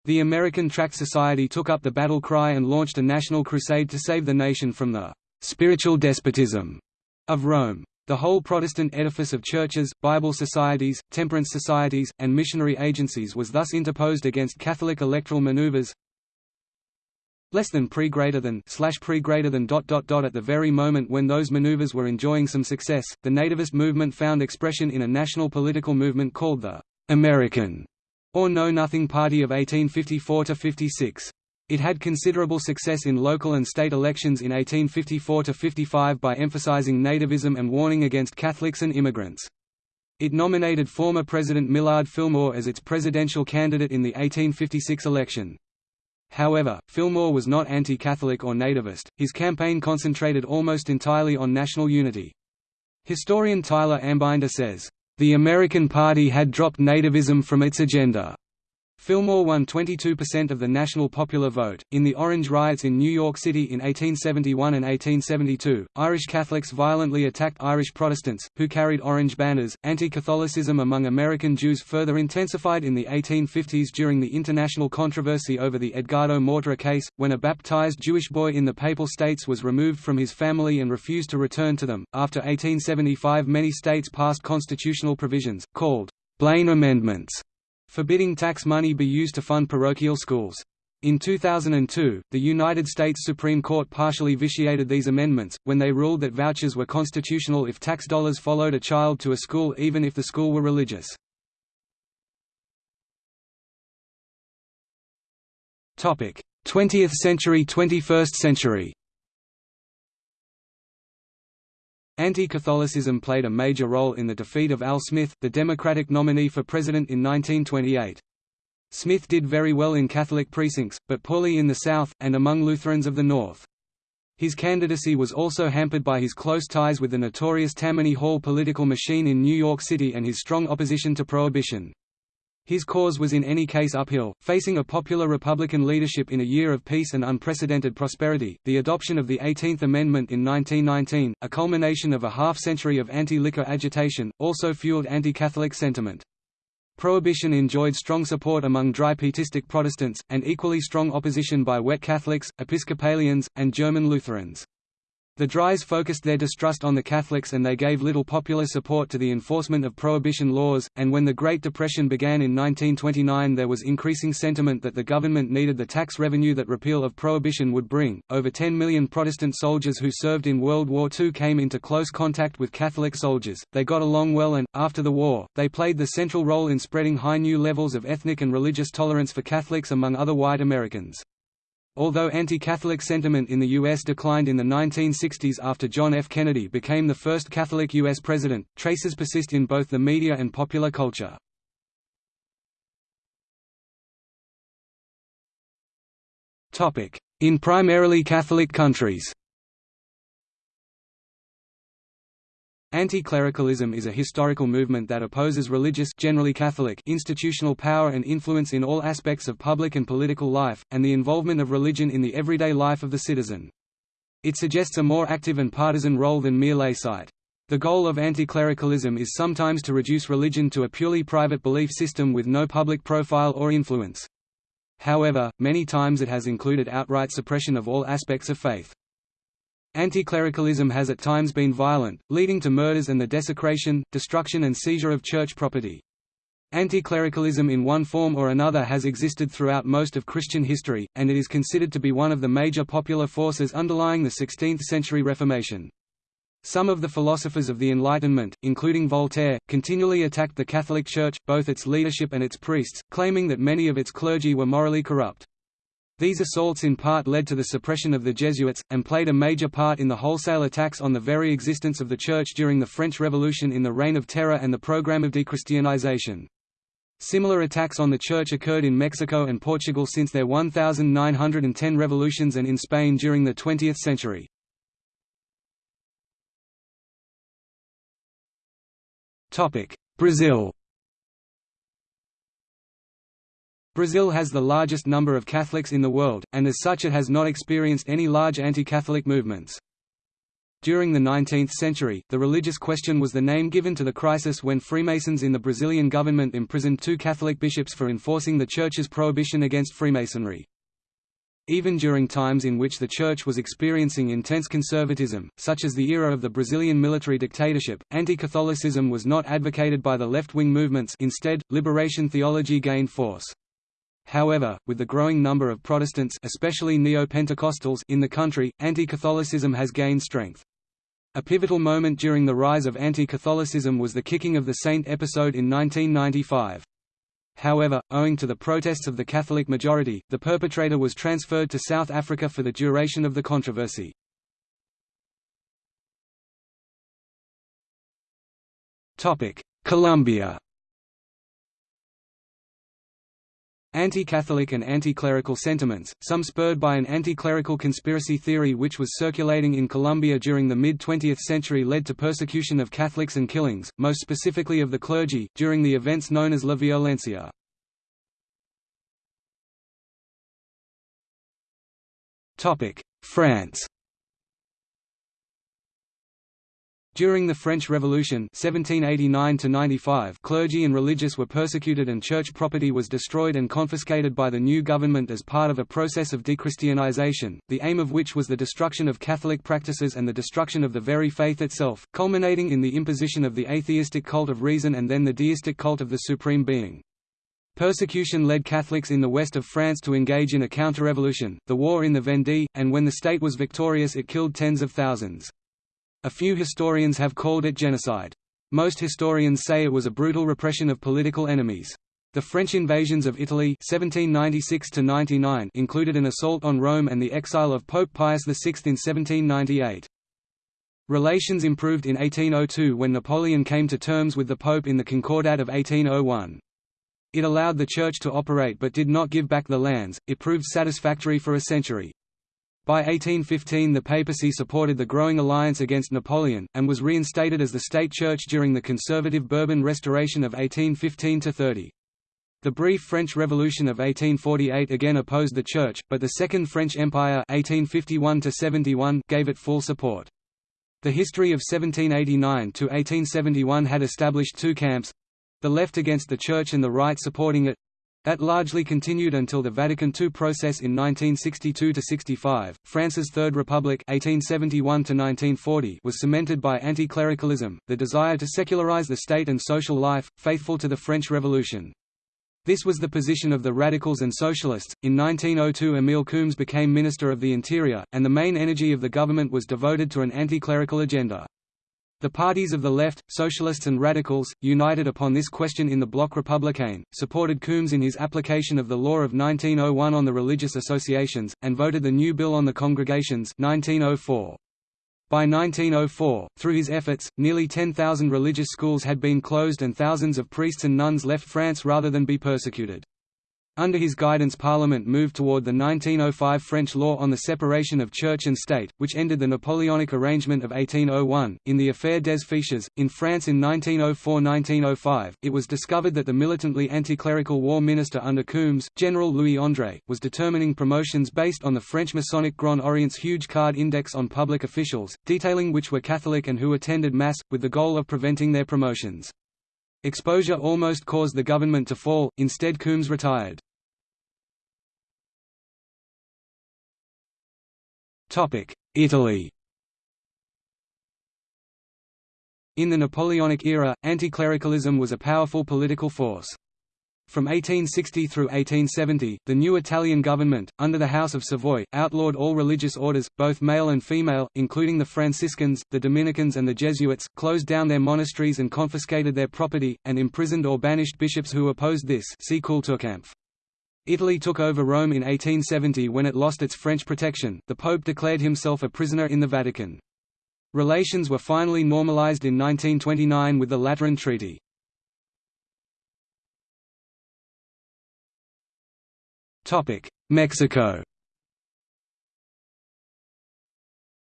The American Tract Society took up the battle cry and launched a national crusade to save the nation from the «spiritual despotism» of Rome. The whole Protestant edifice of churches, Bible societies, temperance societies, and missionary agencies was thus interposed against Catholic electoral maneuvers less than pre greater than slash pre greater than dot dot dot at the very moment when those maneuvers were enjoying some success the nativist movement found expression in a national political movement called the American or Know Nothing Party of 1854 to 56 it had considerable success in local and state elections in 1854–55 by emphasizing nativism and warning against Catholics and immigrants. It nominated former President Millard Fillmore as its presidential candidate in the 1856 election. However, Fillmore was not anti-Catholic or nativist, his campaign concentrated almost entirely on national unity. Historian Tyler Anbinder says, "...the American Party had dropped nativism from its agenda." Fillmore won 22% of the national popular vote. In the Orange Riots in New York City in 1871 and 1872, Irish Catholics violently attacked Irish Protestants, who carried orange banners. Anti Catholicism among American Jews further intensified in the 1850s during the international controversy over the Edgardo Mortara case, when a baptized Jewish boy in the Papal States was removed from his family and refused to return to them. After 1875, many states passed constitutional provisions, called Blaine Amendments forbidding tax money be used to fund parochial schools. In 2002, the United States Supreme Court partially vitiated these amendments, when they ruled that vouchers were constitutional if tax dollars followed a child to a school even if the school were religious. Topic: 20th century 21st century Anti-Catholicism played a major role in the defeat of Al Smith, the Democratic nominee for president in 1928. Smith did very well in Catholic precincts, but poorly in the South, and among Lutherans of the North. His candidacy was also hampered by his close ties with the notorious Tammany Hall political machine in New York City and his strong opposition to prohibition. His cause was in any case uphill, facing a popular Republican leadership in a year of peace and unprecedented prosperity. The adoption of the 18th Amendment in 1919, a culmination of a half century of anti liquor agitation, also fueled anti Catholic sentiment. Prohibition enjoyed strong support among dry pietistic Protestants, and equally strong opposition by wet Catholics, Episcopalians, and German Lutherans. The Dries focused their distrust on the Catholics and they gave little popular support to the enforcement of prohibition laws, and when the Great Depression began in 1929 there was increasing sentiment that the government needed the tax revenue that repeal of prohibition would bring. Over 10 million Protestant soldiers who served in World War II came into close contact with Catholic soldiers, they got along well and, after the war, they played the central role in spreading high new levels of ethnic and religious tolerance for Catholics among other white Americans. Although anti-Catholic sentiment in the U.S. declined in the 1960s after John F. Kennedy became the first Catholic U.S. president, traces persist in both the media and popular culture. In primarily Catholic countries Anti-clericalism is a historical movement that opposes religious generally Catholic institutional power and influence in all aspects of public and political life, and the involvement of religion in the everyday life of the citizen. It suggests a more active and partisan role than mere sight. The goal of anti-clericalism is sometimes to reduce religion to a purely private belief system with no public profile or influence. However, many times it has included outright suppression of all aspects of faith. Anti-clericalism has at times been violent, leading to murders and the desecration, destruction and seizure of church property. Anti-clericalism in one form or another has existed throughout most of Christian history, and it is considered to be one of the major popular forces underlying the 16th-century Reformation. Some of the philosophers of the Enlightenment, including Voltaire, continually attacked the Catholic Church, both its leadership and its priests, claiming that many of its clergy were morally corrupt. These assaults in part led to the suppression of the Jesuits, and played a major part in the wholesale attacks on the very existence of the Church during the French Revolution in the Reign of Terror and the program of dechristianization. Similar attacks on the Church occurred in Mexico and Portugal since their 1910 revolutions and in Spain during the 20th century. Brazil Brazil has the largest number of Catholics in the world, and as such it has not experienced any large anti-Catholic movements. During the 19th century, the religious question was the name given to the crisis when Freemasons in the Brazilian government imprisoned two Catholic bishops for enforcing the Church's prohibition against Freemasonry. Even during times in which the Church was experiencing intense conservatism, such as the era of the Brazilian military dictatorship, anti-Catholicism was not advocated by the left-wing movements instead, liberation theology gained force. However, with the growing number of Protestants especially Neo-Pentecostals in the country, anti-Catholicism has gained strength. A pivotal moment during the rise of anti-Catholicism was the kicking of the saint episode in 1995. However, owing to the protests of the Catholic majority, the perpetrator was transferred to South Africa for the duration of the controversy. Colombia Anti-Catholic and anti-clerical sentiments, some spurred by an anti-clerical conspiracy theory which was circulating in Colombia during the mid-20th century led to persecution of Catholics and killings, most specifically of the clergy, during the events known as La Violencia. France During the French Revolution 1789 clergy and religious were persecuted and church property was destroyed and confiscated by the new government as part of a process of dechristianization, the aim of which was the destruction of Catholic practices and the destruction of the very faith itself, culminating in the imposition of the atheistic cult of reason and then the deistic cult of the Supreme Being. Persecution led Catholics in the west of France to engage in a counter-revolution, the war in the Vendée, and when the state was victorious it killed tens of thousands. A few historians have called it genocide. Most historians say it was a brutal repression of political enemies. The French invasions of Italy 1796 included an assault on Rome and the exile of Pope Pius VI in 1798. Relations improved in 1802 when Napoleon came to terms with the Pope in the Concordat of 1801. It allowed the Church to operate but did not give back the lands, it proved satisfactory for a century. By 1815 the papacy supported the growing alliance against Napoleon, and was reinstated as the state church during the conservative Bourbon Restoration of 1815–30. The brief French Revolution of 1848 again opposed the Church, but the Second French Empire 1851 gave it full support. The history of 1789–1871 had established two camps—the left against the Church and the right supporting it, that largely continued until the Vatican II process in 1962–65. France's Third Republic (1871–1940) was cemented by anti-clericalism, the desire to secularize the state and social life, faithful to the French Revolution. This was the position of the radicals and socialists. In 1902, Émile Combes became Minister of the Interior, and the main energy of the government was devoted to an anti-clerical agenda. The parties of the left, socialists and radicals, united upon this question in the Bloc républicain, supported Combes in his application of the law of 1901 on the religious associations, and voted the new bill on the congregations 1904. By 1904, through his efforts, nearly 10,000 religious schools had been closed and thousands of priests and nuns left France rather than be persecuted. Under his guidance Parliament moved toward the 1905 French law on the separation of church and state, which ended the Napoleonic arrangement of 1801. In the Affaire des Fiches, in France in 1904–1905, it was discovered that the militantly anti-clerical war minister under Combes, General Louis André, was determining promotions based on the French Masonic Grand Orient's huge card index on public officials, detailing which were Catholic and who attended Mass, with the goal of preventing their promotions. Exposure almost caused the government to fall, instead Combes retired. Italy In the Napoleonic era, anti-clericalism was a powerful political force. From 1860 through 1870, the new Italian government, under the House of Savoy, outlawed all religious orders, both male and female, including the Franciscans, the Dominicans and the Jesuits, closed down their monasteries and confiscated their property, and imprisoned or banished bishops who opposed this see Kulturkampf. Italy took over Rome in 1870 when it lost its French protection, the Pope declared himself a prisoner in the Vatican. Relations were finally normalized in 1929 with the Lateran Treaty. Topic: Mexico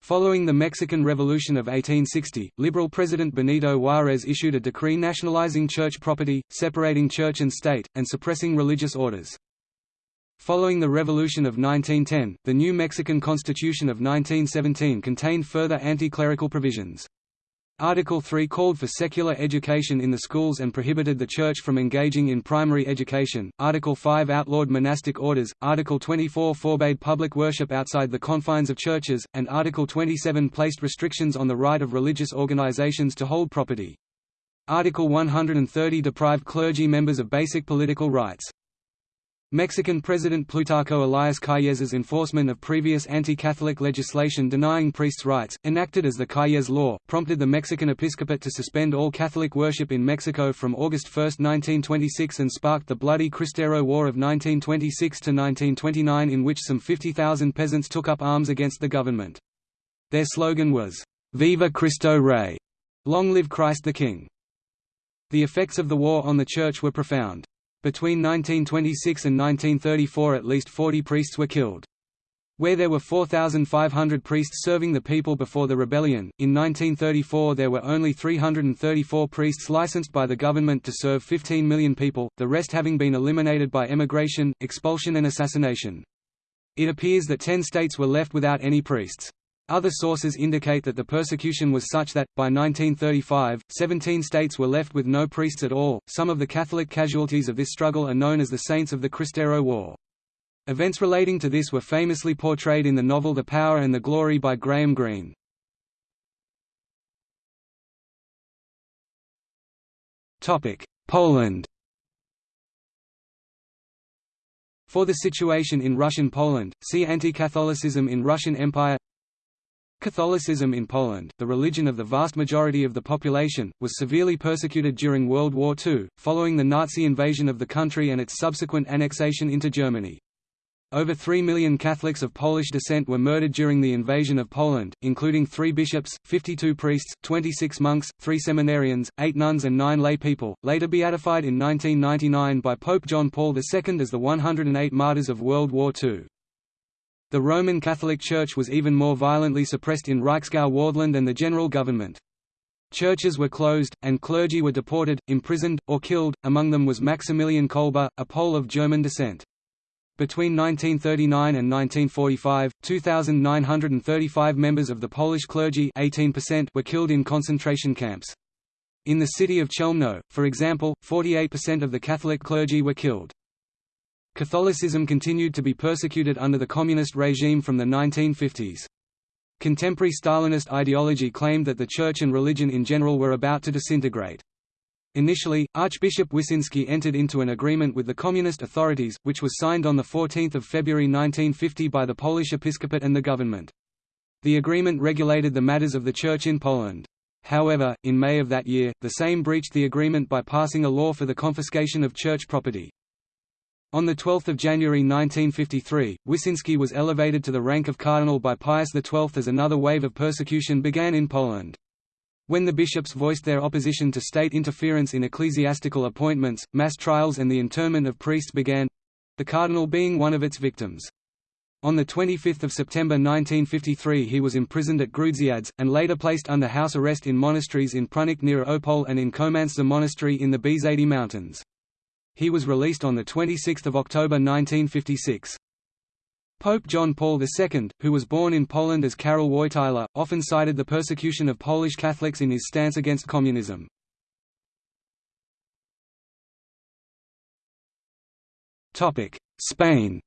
Following the Mexican Revolution of 1860, liberal President Benito Juárez issued a decree nationalizing church property, separating church and state, and suppressing religious orders. Following the Revolution of 1910, the new Mexican Constitution of 1917 contained further anti-clerical provisions. Article 3 called for secular education in the schools and prohibited the Church from engaging in primary education, Article 5 outlawed monastic orders, Article 24 forbade public worship outside the confines of churches, and Article 27 placed restrictions on the right of religious organizations to hold property. Article 130 deprived clergy members of basic political rights. Mexican President Plutarco Elias Calles' enforcement of previous anti-Catholic legislation denying priests' rights, enacted as the Calles Law, prompted the Mexican episcopate to suspend all Catholic worship in Mexico from August 1, 1926 and sparked the bloody Cristero War of 1926–1929 in which some 50,000 peasants took up arms against the government. Their slogan was, "'Viva Cristo Rey' Long live Christ the King. The effects of the war on the Church were profound. Between 1926 and 1934 at least 40 priests were killed. Where there were 4,500 priests serving the people before the rebellion, in 1934 there were only 334 priests licensed by the government to serve 15 million people, the rest having been eliminated by emigration, expulsion and assassination. It appears that ten states were left without any priests. Other sources indicate that the persecution was such that, by 1935, 17 states were left with no priests at all. Some of the Catholic casualties of this struggle are known as the Saints of the Cristero War. Events relating to this were famously portrayed in the novel The Power and the Glory by Graham Greene. Poland For the situation in Russian Poland, see Anti-Catholicism in Russian Empire Catholicism in Poland, the religion of the vast majority of the population, was severely persecuted during World War II, following the Nazi invasion of the country and its subsequent annexation into Germany. Over 3 million Catholics of Polish descent were murdered during the invasion of Poland, including three bishops, 52 priests, 26 monks, three seminarians, eight nuns and nine lay people, later beatified in 1999 by Pope John Paul II as the 108 martyrs of World War II. The Roman Catholic Church was even more violently suppressed in Reichsgau Wartheland and the general government. Churches were closed, and clergy were deported, imprisoned, or killed, among them was Maximilian Kolbe, a Pole of German descent. Between 1939 and 1945, 2,935 members of the Polish clergy 18% were killed in concentration camps. In the city of Chelmno, for example, 48% of the Catholic clergy were killed. Catholicism continued to be persecuted under the communist regime from the 1950s. Contemporary Stalinist ideology claimed that the church and religion in general were about to disintegrate. Initially, Archbishop Wyszynski entered into an agreement with the communist authorities, which was signed on 14 February 1950 by the Polish episcopate and the government. The agreement regulated the matters of the church in Poland. However, in May of that year, the same breached the agreement by passing a law for the confiscation of church property. On 12 January 1953, Wyszynski was elevated to the rank of cardinal by Pius XII as another wave of persecution began in Poland. When the bishops voiced their opposition to state interference in ecclesiastical appointments, mass trials and the internment of priests began—the cardinal being one of its victims. On 25 September 1953 he was imprisoned at Grudziądz, and later placed under house arrest in monasteries in Prudnik near Opole and in Komańcza Monastery in the Bieszczady Mountains. He was released on 26 October 1956. Pope John Paul II, who was born in Poland as Karol Wojtyla, often cited the persecution of Polish Catholics in his stance against communism. Spain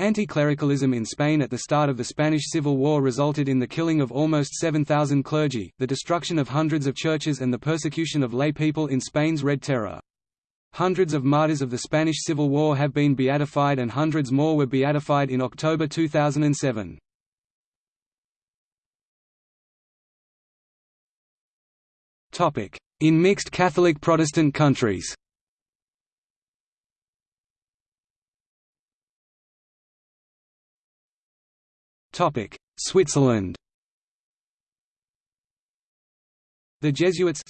Anti-clericalism in Spain at the start of the Spanish Civil War resulted in the killing of almost 7,000 clergy, the destruction of hundreds of churches and the persecution of lay people in Spain's Red Terror. Hundreds of martyrs of the Spanish Civil War have been beatified and hundreds more were beatified in October 2007. In mixed Catholic-Protestant countries Switzerland The Jesuits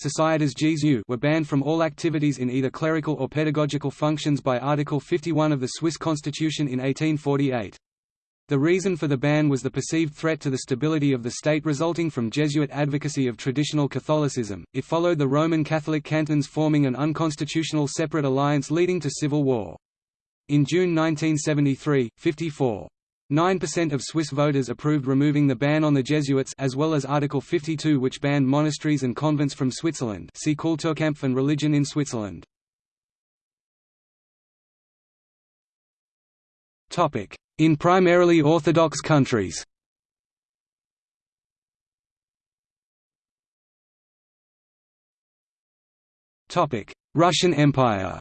were banned from all activities in either clerical or pedagogical functions by Article 51 of the Swiss constitution in 1848. The reason for the ban was the perceived threat to the stability of the state resulting from Jesuit advocacy of traditional Catholicism. It followed the Roman Catholic cantons forming an unconstitutional separate alliance leading to civil war. In June 1973, 54 9% of Swiss voters approved removing the ban on the Jesuits as well as Article 52 which banned monasteries and convents from Switzerland. See Kulturkampf and religion in Switzerland. In primarily Orthodox countries. Russian Empire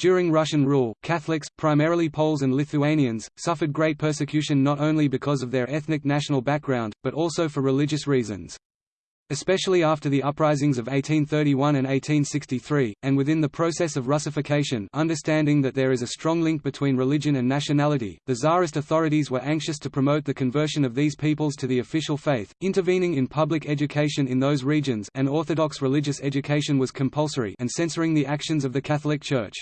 During Russian rule, Catholics, primarily Poles and Lithuanians, suffered great persecution not only because of their ethnic national background, but also for religious reasons especially after the uprisings of 1831 and 1863, and within the process of Russification understanding that there is a strong link between religion and nationality, the Tsarist authorities were anxious to promote the conversion of these peoples to the official faith, intervening in public education in those regions and Orthodox religious education was compulsory and censoring the actions of the Catholic Church.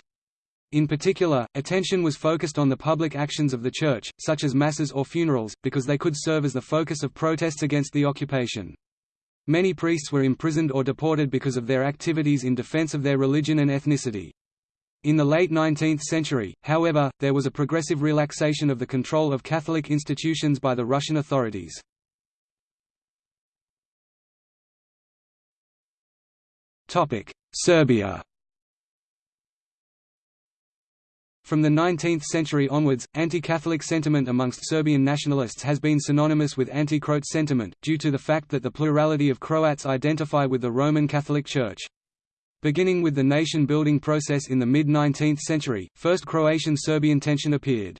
In particular, attention was focused on the public actions of the Church, such as masses or funerals, because they could serve as the focus of protests against the occupation. Many priests were imprisoned or deported because of their activities in defense of their religion and ethnicity. In the late 19th century, however, there was a progressive relaxation of the control of Catholic institutions by the Russian authorities. Serbia From the 19th century onwards, anti-Catholic sentiment amongst Serbian nationalists has been synonymous with anti-Croat sentiment, due to the fact that the plurality of Croats identify with the Roman Catholic Church. Beginning with the nation-building process in the mid-19th century, first Croatian-Serbian tension appeared.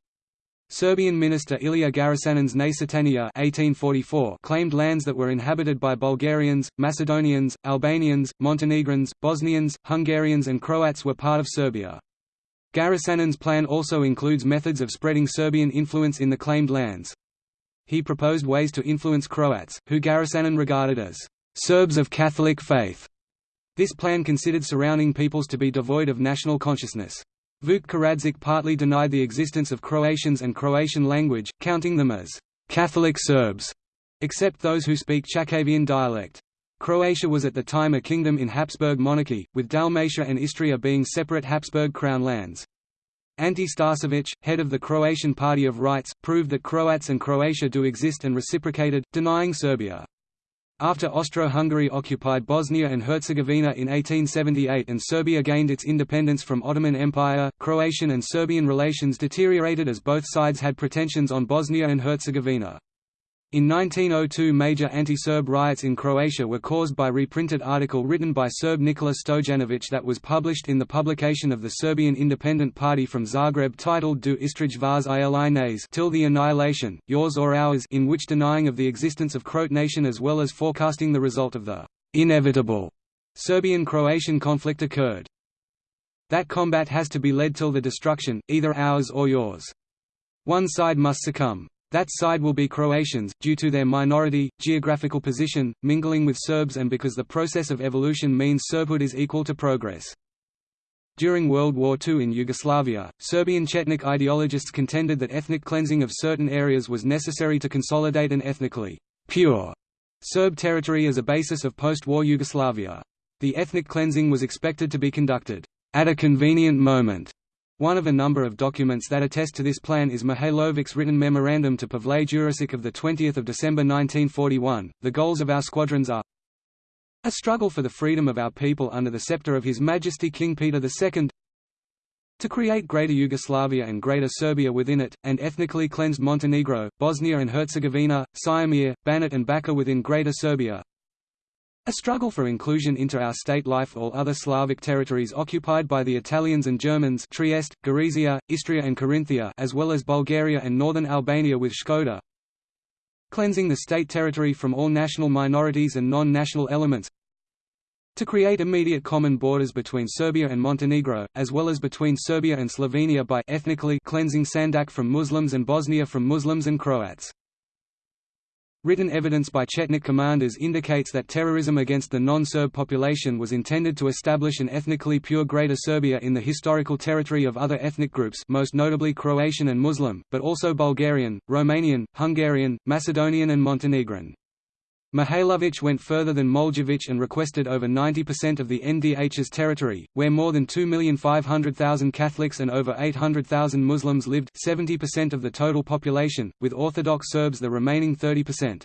Serbian minister Ilija Garašanin's Načertanije 1844 claimed lands that were inhabited by Bulgarians, Macedonians, Albanians, Montenegrins, Bosnians, Hungarians and Croats were part of Serbia. Garašanin's plan also includes methods of spreading Serbian influence in the claimed lands. He proposed ways to influence Croats, who Garašanin regarded as Serbs of Catholic faith. This plan considered surrounding peoples to be devoid of national consciousness. Vuk Karadžić partly denied the existence of Croatians and Croatian language, counting them as Catholic Serbs, except those who speak Chakavian dialect. Croatia was at the time a kingdom in Habsburg monarchy, with Dalmatia and Istria being separate Habsburg crown lands. Ante Starčević, head of the Croatian Party of Rights, proved that Croats and Croatia do exist and reciprocated, denying Serbia. After Austro-Hungary occupied Bosnia and Herzegovina in 1878 and Serbia gained its independence from Ottoman Empire, Croatian and Serbian relations deteriorated as both sides had pretensions on Bosnia and Herzegovina. In 1902 major anti-Serb riots in Croatia were caused by reprinted article written by Serb Nikola Stojanović that was published in the publication of the Serbian Independent Party from Zagreb titled Do Istrij vas ili till the annihilation, yours or ours in which denying of the existence of Croat nation as well as forecasting the result of the inevitable Serbian-Croatian conflict occurred. That combat has to be led till the destruction, either ours or yours. One side must succumb. That side will be Croatians, due to their minority, geographical position, mingling with Serbs and because the process of evolution means Serbhood is equal to progress. During World War II in Yugoslavia, Serbian Chetnik ideologists contended that ethnic cleansing of certain areas was necessary to consolidate an ethnically pure Serb territory as a basis of post-war Yugoslavia. The ethnic cleansing was expected to be conducted at a convenient moment one of a number of documents that attest to this plan is Mihailovic's written memorandum to Pavle Đurišić of 20 December 1941. The goals of our squadrons are a struggle for the freedom of our people under the scepter of His Majesty King Peter II to create Greater Yugoslavia and Greater Serbia within it, and ethnically cleansed Montenegro, Bosnia and Herzegovina, Siamir, Banat and Bačka within Greater Serbia a struggle for inclusion into our state life all other Slavic territories occupied by the Italians and Germans Trieste, Gorizia, Istria and Carinthia as well as Bulgaria and northern Albania with Shkoder Cleansing the state territory from all national minorities and non-national elements to create immediate common borders between Serbia and Montenegro, as well as between Serbia and Slovenia by ethnically cleansing Sandžak from Muslims and Bosnia from Muslims and Croats. Written evidence by Chetnik commanders indicates that terrorism against the non-Serb population was intended to establish an ethnically pure Greater Serbia in the historical territory of other ethnic groups most notably Croatian and Muslim, but also Bulgarian, Romanian, Hungarian, Macedonian and Montenegrin. Mihailović went further than Moljević and requested over 90% of the NDH's territory, where more than 2,500,000 Catholics and over 800,000 Muslims lived 70% of the total population, with Orthodox Serbs the remaining 30%.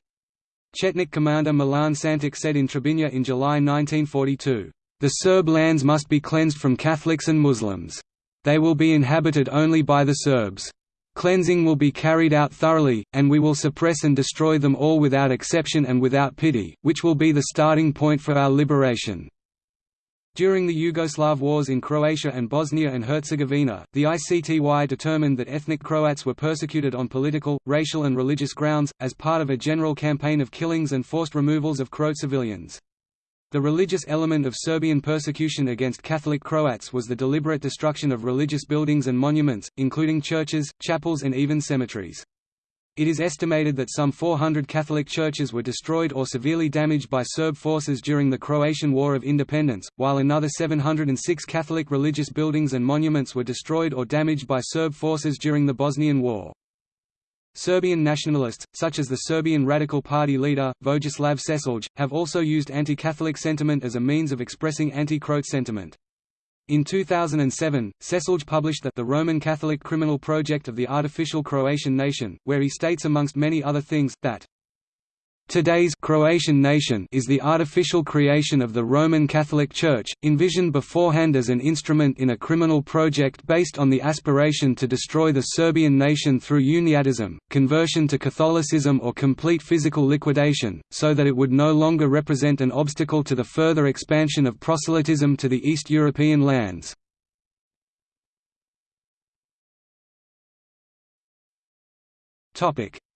Chetnik commander Milan Santic said in Trebinje in July 1942, "...the Serb lands must be cleansed from Catholics and Muslims. They will be inhabited only by the Serbs." Cleansing will be carried out thoroughly, and we will suppress and destroy them all without exception and without pity, which will be the starting point for our liberation. During the Yugoslav wars in Croatia and Bosnia and Herzegovina, the ICTY determined that ethnic Croats were persecuted on political, racial and religious grounds, as part of a general campaign of killings and forced removals of Croat civilians. The religious element of Serbian persecution against Catholic Croats was the deliberate destruction of religious buildings and monuments, including churches, chapels and even cemeteries. It is estimated that some 400 Catholic churches were destroyed or severely damaged by Serb forces during the Croatian War of Independence, while another 706 Catholic religious buildings and monuments were destroyed or damaged by Serb forces during the Bosnian War. Serbian nationalists, such as the Serbian Radical Party leader, Vojislav Šešelj, have also used anti-Catholic sentiment as a means of expressing anti-Croat sentiment. In 2007, Šešelj published that The Roman Catholic Criminal Project of the Artificial Croatian Nation, where he states amongst many other things, that Today's Croatian nation is the artificial creation of the Roman Catholic Church, envisioned beforehand as an instrument in a criminal project based on the aspiration to destroy the Serbian nation through uniatism, conversion to Catholicism or complete physical liquidation, so that it would no longer represent an obstacle to the further expansion of proselytism to the East European lands.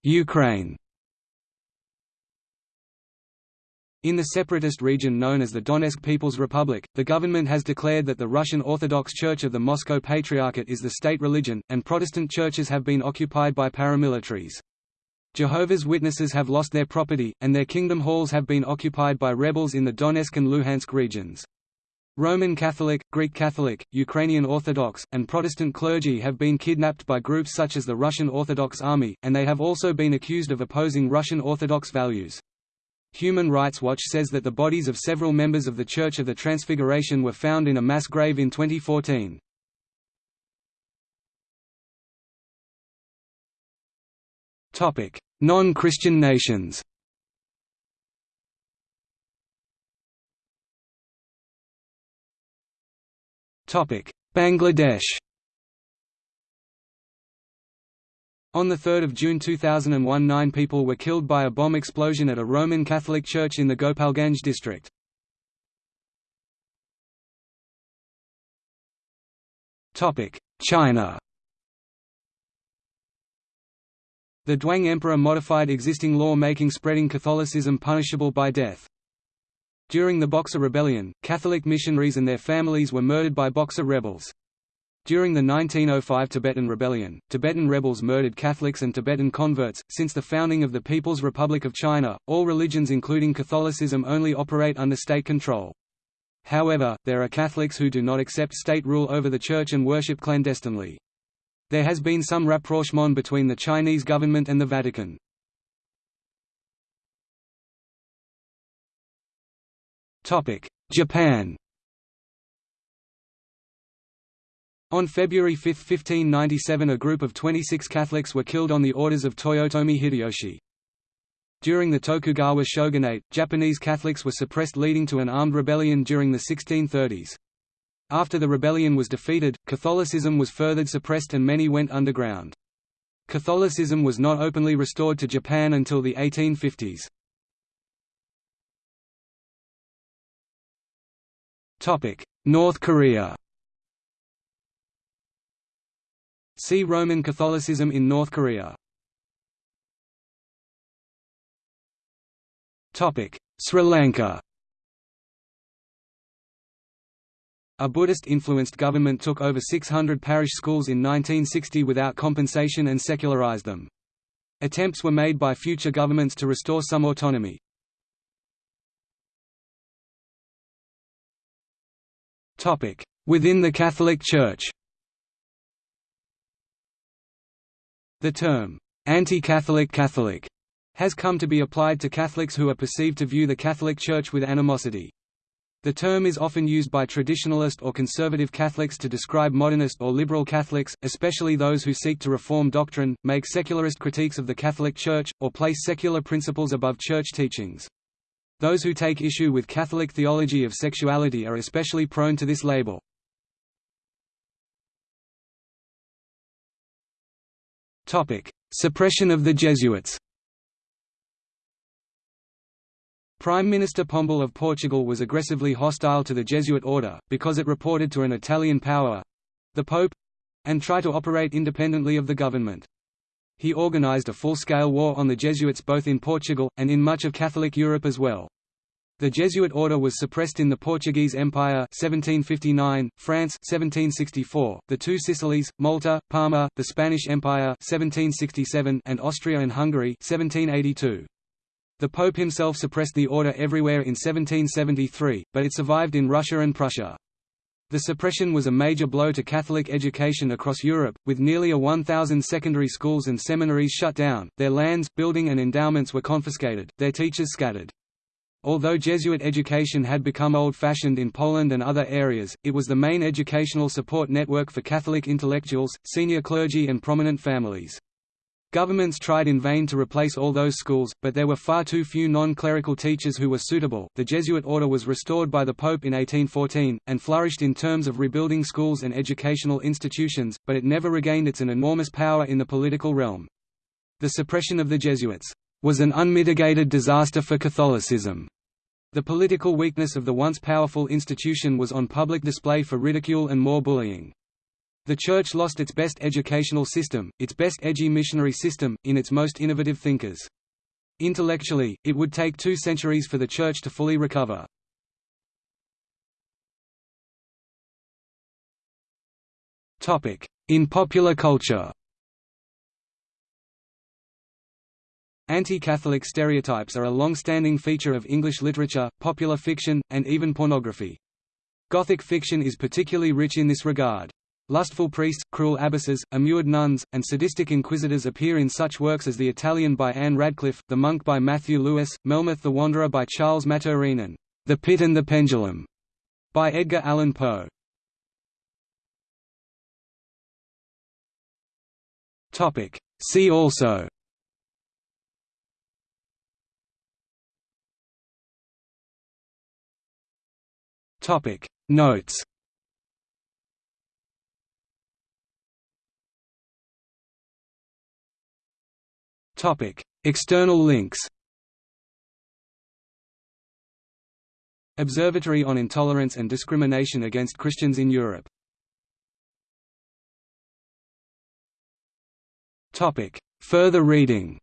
Ukraine In the separatist region known as the Donetsk People's Republic, the government has declared that the Russian Orthodox Church of the Moscow Patriarchate is the state religion, and Protestant churches have been occupied by paramilitaries. Jehovah's Witnesses have lost their property, and their kingdom halls have been occupied by rebels in the Donetsk and Luhansk regions. Roman Catholic, Greek Catholic, Ukrainian Orthodox, and Protestant clergy have been kidnapped by groups such as the Russian Orthodox Army, and they have also been accused of opposing Russian Orthodox values. Human Rights Watch says that the bodies of several members of the Church of the Transfiguration were found in a mass grave in 2014. Non-Christian nations. Bangladesh On 3 June 2001 nine people were killed by a bomb explosion at a Roman Catholic church in the Gopalganj district. China The Daoguang Emperor modified existing law making spreading Catholicism punishable by death. During the Boxer Rebellion, Catholic missionaries and their families were murdered by Boxer rebels. During the 1905 Tibetan Rebellion, Tibetan rebels murdered Catholics and Tibetan converts. Since the founding of the People's Republic of China, all religions including Catholicism only operate under state control. However, there are Catholics who do not accept state rule over the Church and worship clandestinely. There has been some rapprochement between the Chinese government and the Vatican. Japan On February 5, 1597 a group of 26 Catholics were killed on the orders of Toyotomi Hideyoshi. During the Tokugawa shogunate, Japanese Catholics were suppressed leading to an armed rebellion during the 1630s. After the rebellion was defeated, Catholicism was further suppressed and many went underground. Catholicism was not openly restored to Japan until the 1850s. North Korea See Roman Catholicism in North Korea. Topic: Sri Lanka A Buddhist-influenced government took over 600 parish schools in 1960 without compensation and secularized them. Attempts were made by future governments to restore some autonomy. Within the Catholic Church The term, anti-Catholic Catholic, has come to be applied to Catholics who are perceived to view the Catholic Church with animosity. The term is often used by traditionalist or conservative Catholics to describe modernist or liberal Catholics, especially those who seek to reform doctrine, make secularist critiques of the Catholic Church, or place secular principles above Church teachings. Those who take issue with Catholic theology of sexuality are especially prone to this label. Suppression of the Jesuits Prime Minister Pombal of Portugal was aggressively hostile to the Jesuit order, because it reported to an Italian power—the Pope—and tried to operate independently of the government. He organized a full-scale war on the Jesuits both in Portugal, and in much of Catholic Europe as well. The Jesuit order was suppressed in the Portuguese Empire 1759, France 1764, the Two Sicilies, Malta, Parma, the Spanish Empire 1767, and Austria and Hungary 1782. The Pope himself suppressed the order everywhere in 1773, but it survived in Russia and Prussia. The suppression was a major blow to Catholic education across Europe, with nearly a 1,000 secondary schools and seminaries shut down, their lands, building and endowments were confiscated, their teachers scattered. Although Jesuit education had become old-fashioned in Poland and other areas, it was the main educational support network for Catholic intellectuals, senior clergy and prominent families. Governments tried in vain to replace all those schools, but there were far too few non-clerical teachers who were suitable. The Jesuit order was restored by the Pope in 1814, and flourished in terms of rebuilding schools and educational institutions, but it never regained its enormous power in the political realm. The suppression of the Jesuits was an unmitigated disaster for Catholicism. The political weakness of the once powerful institution was on public display for ridicule and more bullying. The Church lost its best educational system, its best edgy missionary system, in its most innovative thinkers. Intellectually, it would take two centuries for the Church to fully recover. In popular culture Anti-Catholic stereotypes are a long-standing feature of English literature, popular fiction, and even pornography. Gothic fiction is particularly rich in this regard. Lustful priests, cruel abbesses, immured nuns, and sadistic inquisitors appear in such works as The Italian by Ann Radcliffe, The Monk by Matthew Lewis, Melmoth the Wanderer by Charles Maturin The Pit and the Pendulum by Edgar Allan Poe. See also Topic Notes. Topic External links. Observatory on Intolerance and Discrimination Against Christians in Europe. Topic Further reading